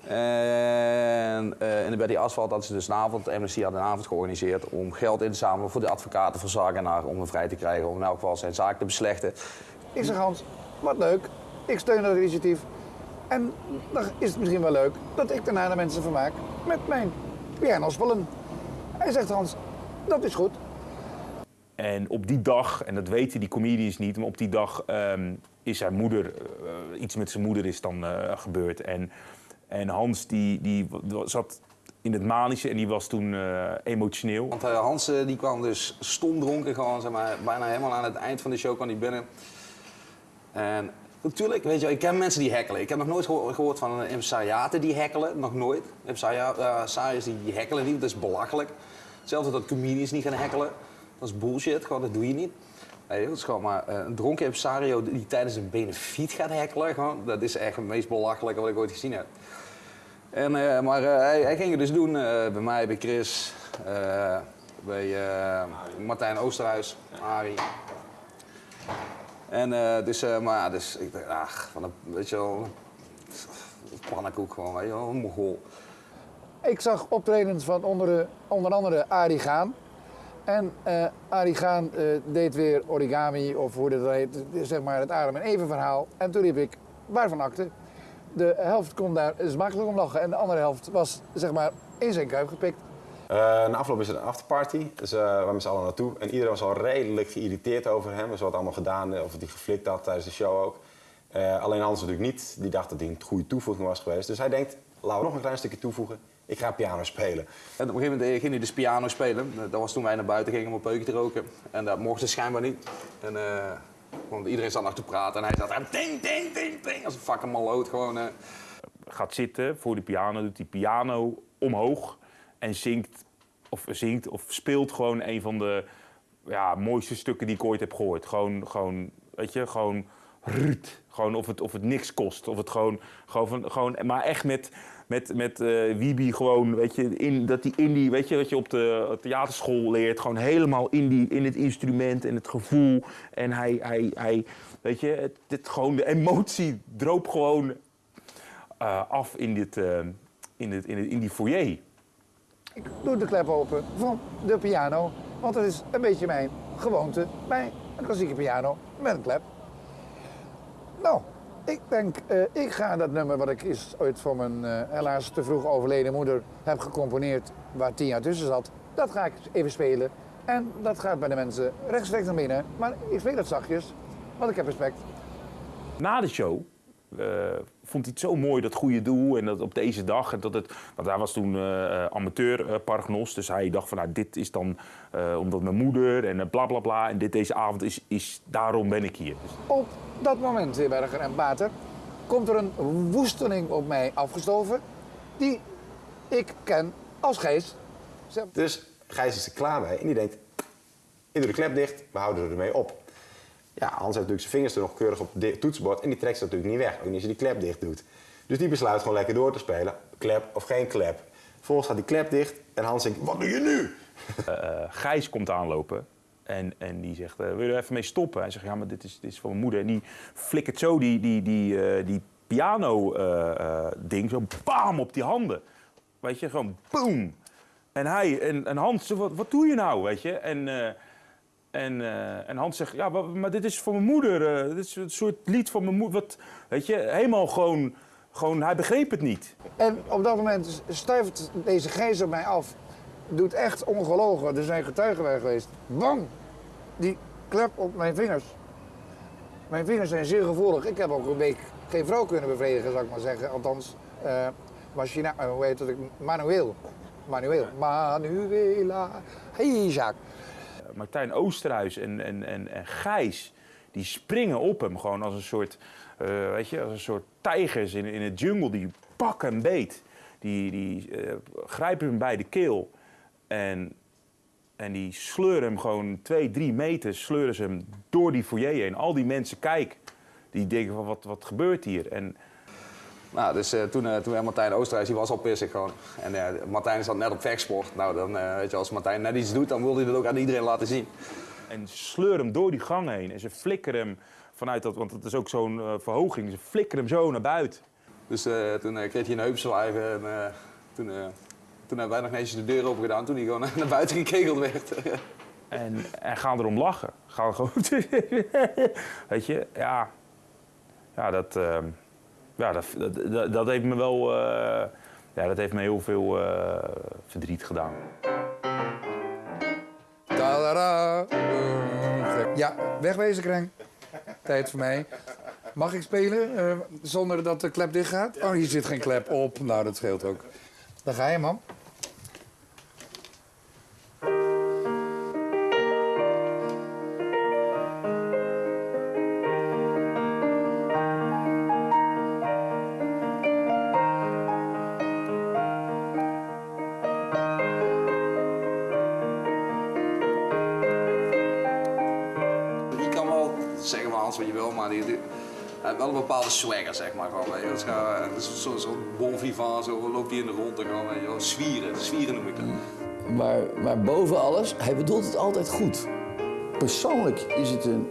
En eh, in bij die asfalt hadden ze dus een avond, Amnesty had een avond georganiseerd om geld in te zamelen voor de advocaten van Zaganar om hem vrij te krijgen, om in elk geval zijn zaak te beslechten. Ik zeg Hans, wat leuk. Ik steun dat initiatief. En dan is het misschien wel leuk dat ik daarna de mensen vermaak met mijn pianospullen. Hij zegt Hans, dat is goed. En op die dag, en dat weten die comedians niet, maar op die dag ehm, is zijn moeder, eh, iets met zijn moeder is dan eh, gebeurd. En, en Hans die, die zat in het manische en die was toen eh, emotioneel. Want Hans die kwam dus stomdronken gewoon, zeg maar, bijna helemaal aan het eind van de show kwam hij binnen. En natuurlijk, weet je ik ken mensen die hackelen. Ik heb nog nooit geho- gehoord van impresariaten die hackelen, nog nooit. Impresariërs die, die hackelen niet, dat is belachelijk. Hetzelfde dat comedians niet gaan hackelen. Dat is bullshit, gewoon, dat doe je niet. Dat is gewoon maar eh, een dronken impresario die tijdens een benefiet gaat hackelen, gewoon, dat is echt het meest belachelijke wat ik ooit gezien heb. En, eh, maar eh, hij, hij ging het dus doen eh, bij mij, bij Chris, eh, bij eh, Martijn Oosterhuis, Arie. En eh, dus, eh, maar dus ik dacht, ach, van een, weet je wel, pannenkoek gewoon. Ik zag optredens van onder, onder andere Arie Gaan. En eh Arie Gaan deed weer origami, of hoe dat heet, zeg maar het Adam en Even verhaal. En toen riep ik, waarvan akte? De helft kon daar smakelijk om lachen en de andere helft was zeg maar in zijn kuip gepikt. Eh, na afloop is er een afterparty, dus eh, we waren met z'n allen naartoe. En iedereen was al redelijk geïrriteerd over hem. Dus wat allemaal gedaan, eh, of hij geflikt had tijdens de show ook. Eh, alleen Hans natuurlijk niet. Die dacht dat hij een goede toevoeging was geweest. Dus hij denkt, laten we nog een klein stukje toevoegen. Ik ga piano spelen. En op een gegeven moment ging hij dus piano spelen. Dat was toen wij naar buiten gingen om een peukje te roken. En dat mocht ze schijnbaar niet. En, eh, want iedereen zat nog te praten en hij zat daar ding, ding, ding, ding. Als een fucking maloot gewoon. eh. Gaat zitten voor de piano, doet die piano omhoog en zingt of, zingt of speelt gewoon een van de ja, mooiste stukken die ik ooit heb gehoord. Gewoon, gewoon weet je, gewoon ruut. Gewoon of het, of het niks kost. Of het gewoon, gewoon, gewoon maar echt met, met, met eh Wiebe gewoon, weet je, in, dat die in die, weet je, wat je op de theaterschool leert. Gewoon helemaal in, die, in het instrument en het gevoel. En hij, hij, hij weet je, het, het, gewoon de emotie droop gewoon eh, af in, dit, eh, in, dit, in, dit, in die foyer. Ik doe de klep open van de piano, want dat is een beetje mijn gewoonte bij een klassieke piano met een klep. Nou, ik denk, eh, ik ga dat nummer wat ik is ooit voor mijn eh, helaas te vroeg overleden moeder heb gecomponeerd, waar tien jaar tussen zat, dat ga ik even spelen. En dat gaat bij de mensen rechtstreeks naar binnen, maar ik speel het zachtjes, want ik heb respect. Na de show eh, vond hij het zo mooi, dat goede doel. En dat op deze dag. En dat het, want hij was toen eh, amateur paragnos. Dus hij dacht van nou, dit is dan eh, omdat mijn moeder en bla bla bla. En dit, deze avond is, is daarom ben ik hier. Dus Op dat moment, Zeeberger en Bater, komt er een woesteling op mij afgestoven die ik ken als geest. Dus Gijs is er klaar mee en die denkt, ik doe de klep dicht, we houden er ermee op. Ja, Hans heeft natuurlijk zijn vingers er nog keurig op het toetsenbord en die trekt ze natuurlijk niet weg. Ook niet als je die klep dicht doet. Dus die besluit gewoon lekker door te spelen. Klep of geen klep. Vervolgens gaat die klep dicht en Hans denkt, wat doe je nu? Eh, Gijs komt aanlopen en, en die zegt, eh, wil je er even mee stoppen? Hij zegt, ja, maar dit is, dit is voor mijn moeder. En die flikkert zo die, die, die, die piano-ding zo bam op die handen. Weet je, gewoon boom. En hij, en, en Hans, wat, wat doe je nou, weet je? En, en, eh, en Hans zegt, ja, maar, dit is voor mijn moeder. eh, dit is een soort lied voor mijn moeder. Wat, weet je, helemaal gewoon, gewoon, hij begreep het niet. En op dat moment stuift deze geest op mij af. Doet echt ongelogen. Er zijn getuigen bij geweest. Bang! Die klep op mijn vingers. Mijn vingers zijn zeer gevoelig. Ik heb ook een week geen vrouw kunnen bevredigen, zou ik maar zeggen. Althans, eh machina, hoe heet het? Manueel. Manueel. Manuela. Hey, Jacques. Martijn Oosterhuis en, en, en, en Gijs, die springen op hem gewoon als een soort, eh, weet je, als een soort tijgers in, in het jungle. Die pakken hem beet. Die, die eh, grijpen hem bij de keel. En, en die sleuren hem gewoon twee, drie meter, sleuren ze hem door die foyer heen. Al die mensen kijken. Die denken van, wat, wat gebeurt hier? En, Nou, dus eh, toen, eh, toen Martijn Oosterhuis, die was al pissig gewoon. En eh, Martijn zat net op vechtsport. Nou, dan, weet je, als Martijn net iets doet, dan wil hij dat ook aan iedereen laten zien. En ze sleuren hem door die gang heen. En ze flikkeren hem vanuit dat, want het is ook zo'n verhoging. Ze flikkeren hem zo naar buiten. Dus toen kreeg hij een heupzwijven en toen, toen hebben wij nog netjes de deur open gedaan toen hij gewoon [LAUGHS] naar buiten gekegeld werd. [LAUGHS] En, en gaan erom lachen. Gaan gewoon. [LAUGHS] Weet je, ja. Ja, dat, ehm, ja, dat, dat, dat, heeft me wel. eh, ja, dat heeft me heel veel eh, verdriet gedaan. Ja, wegwezen, Kreng. Tijd voor mij. Mag ik spelen eh, zonder dat de klep dicht gaat? Oh, hier zit geen klep op. Nou, dat scheelt ook. Daar ga je, man. Wat je wil, maar die, die- hij heeft wel een bepaalde swagger, zeg maar. Gewoon, weet je. Dat is gewoon- dat is Zo'n zo bon vivant, zo loopt hij in de rond en gewoon, weet je wel, zwieren. Zwieren noem ik dat. Maar, maar boven alles, hij bedoelt het altijd goed. Persoonlijk is het een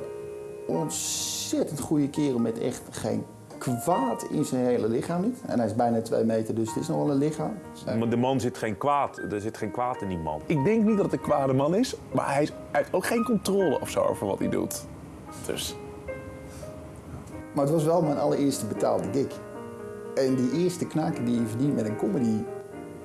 ontzettend goede kerel met echt geen kwaad in zijn hele lichaam niet. En hij is bijna twee meter, dus het is nog wel een lichaam. Maar de man zit geen kwaad. Er zit geen kwaad in die man. Ik denk niet dat het een kwade man is, maar hij heeft ook geen controle of zo over wat hij doet. Dus. Maar het was wel mijn allereerste betaalde gig. En die eerste knaken die je verdient met een comedy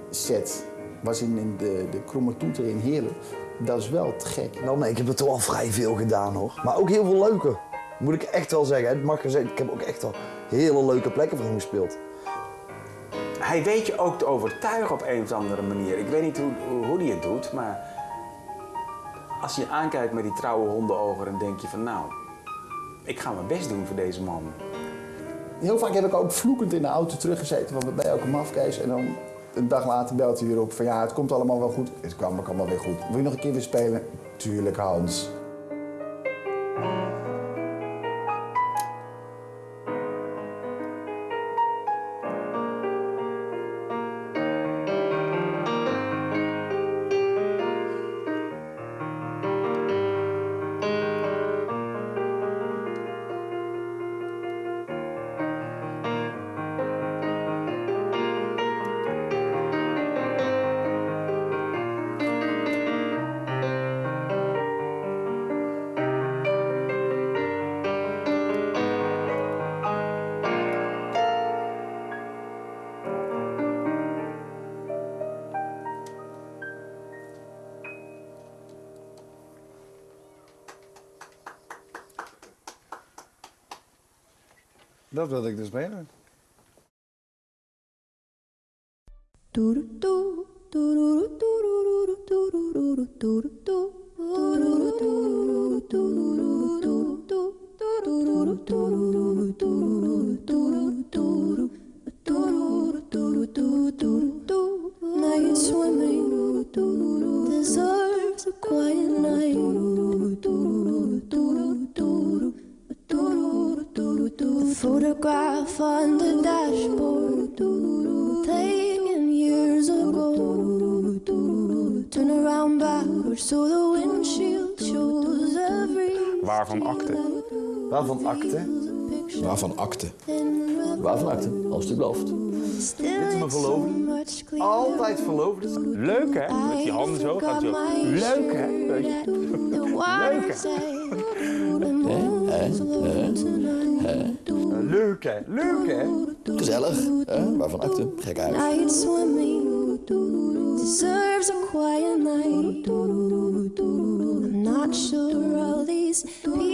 set was in, in de, de Kromme Toeter in Heerlen. Dat is wel te gek. Nou nee, ik heb er toch wel vrij veel gedaan hoor. Maar ook heel veel leuke. Moet ik echt wel zeggen. Het mag gezegd, ik heb ook echt wel hele leuke plekken voor hem gespeeld. Hij weet je ook te overtuigen op een of andere manier. Ik weet niet hoe, hoe, hij het doet, maar als je je aankijkt met die trouwe hondenogen, dan denk je van nou, ik ga mijn best doen voor deze man. Heel vaak heb ik ook vloekend in de auto teruggezeten van wat ben je ook een mafkees. En dan een dag later belt hij weer op van ja, het komt allemaal wel goed. Het kwam ook allemaal weer goed. Wil je nog een keer weer spelen? Tuurlijk Hans. Dat wilde ik dus spelen. Waarvan akte? Waarvan akte? Als het u belooft. Dit is mijn verloofde. Altijd verloofde. Leuk hè? Met die handen zo gaat zo. Leuk hè? Je? Leuk hè? Leuk hè? Leuk hè? Gezellig. hè? Waarvan akte? Gek uit. Night swimming deserves a quiet night. I'm not sure all these people understand.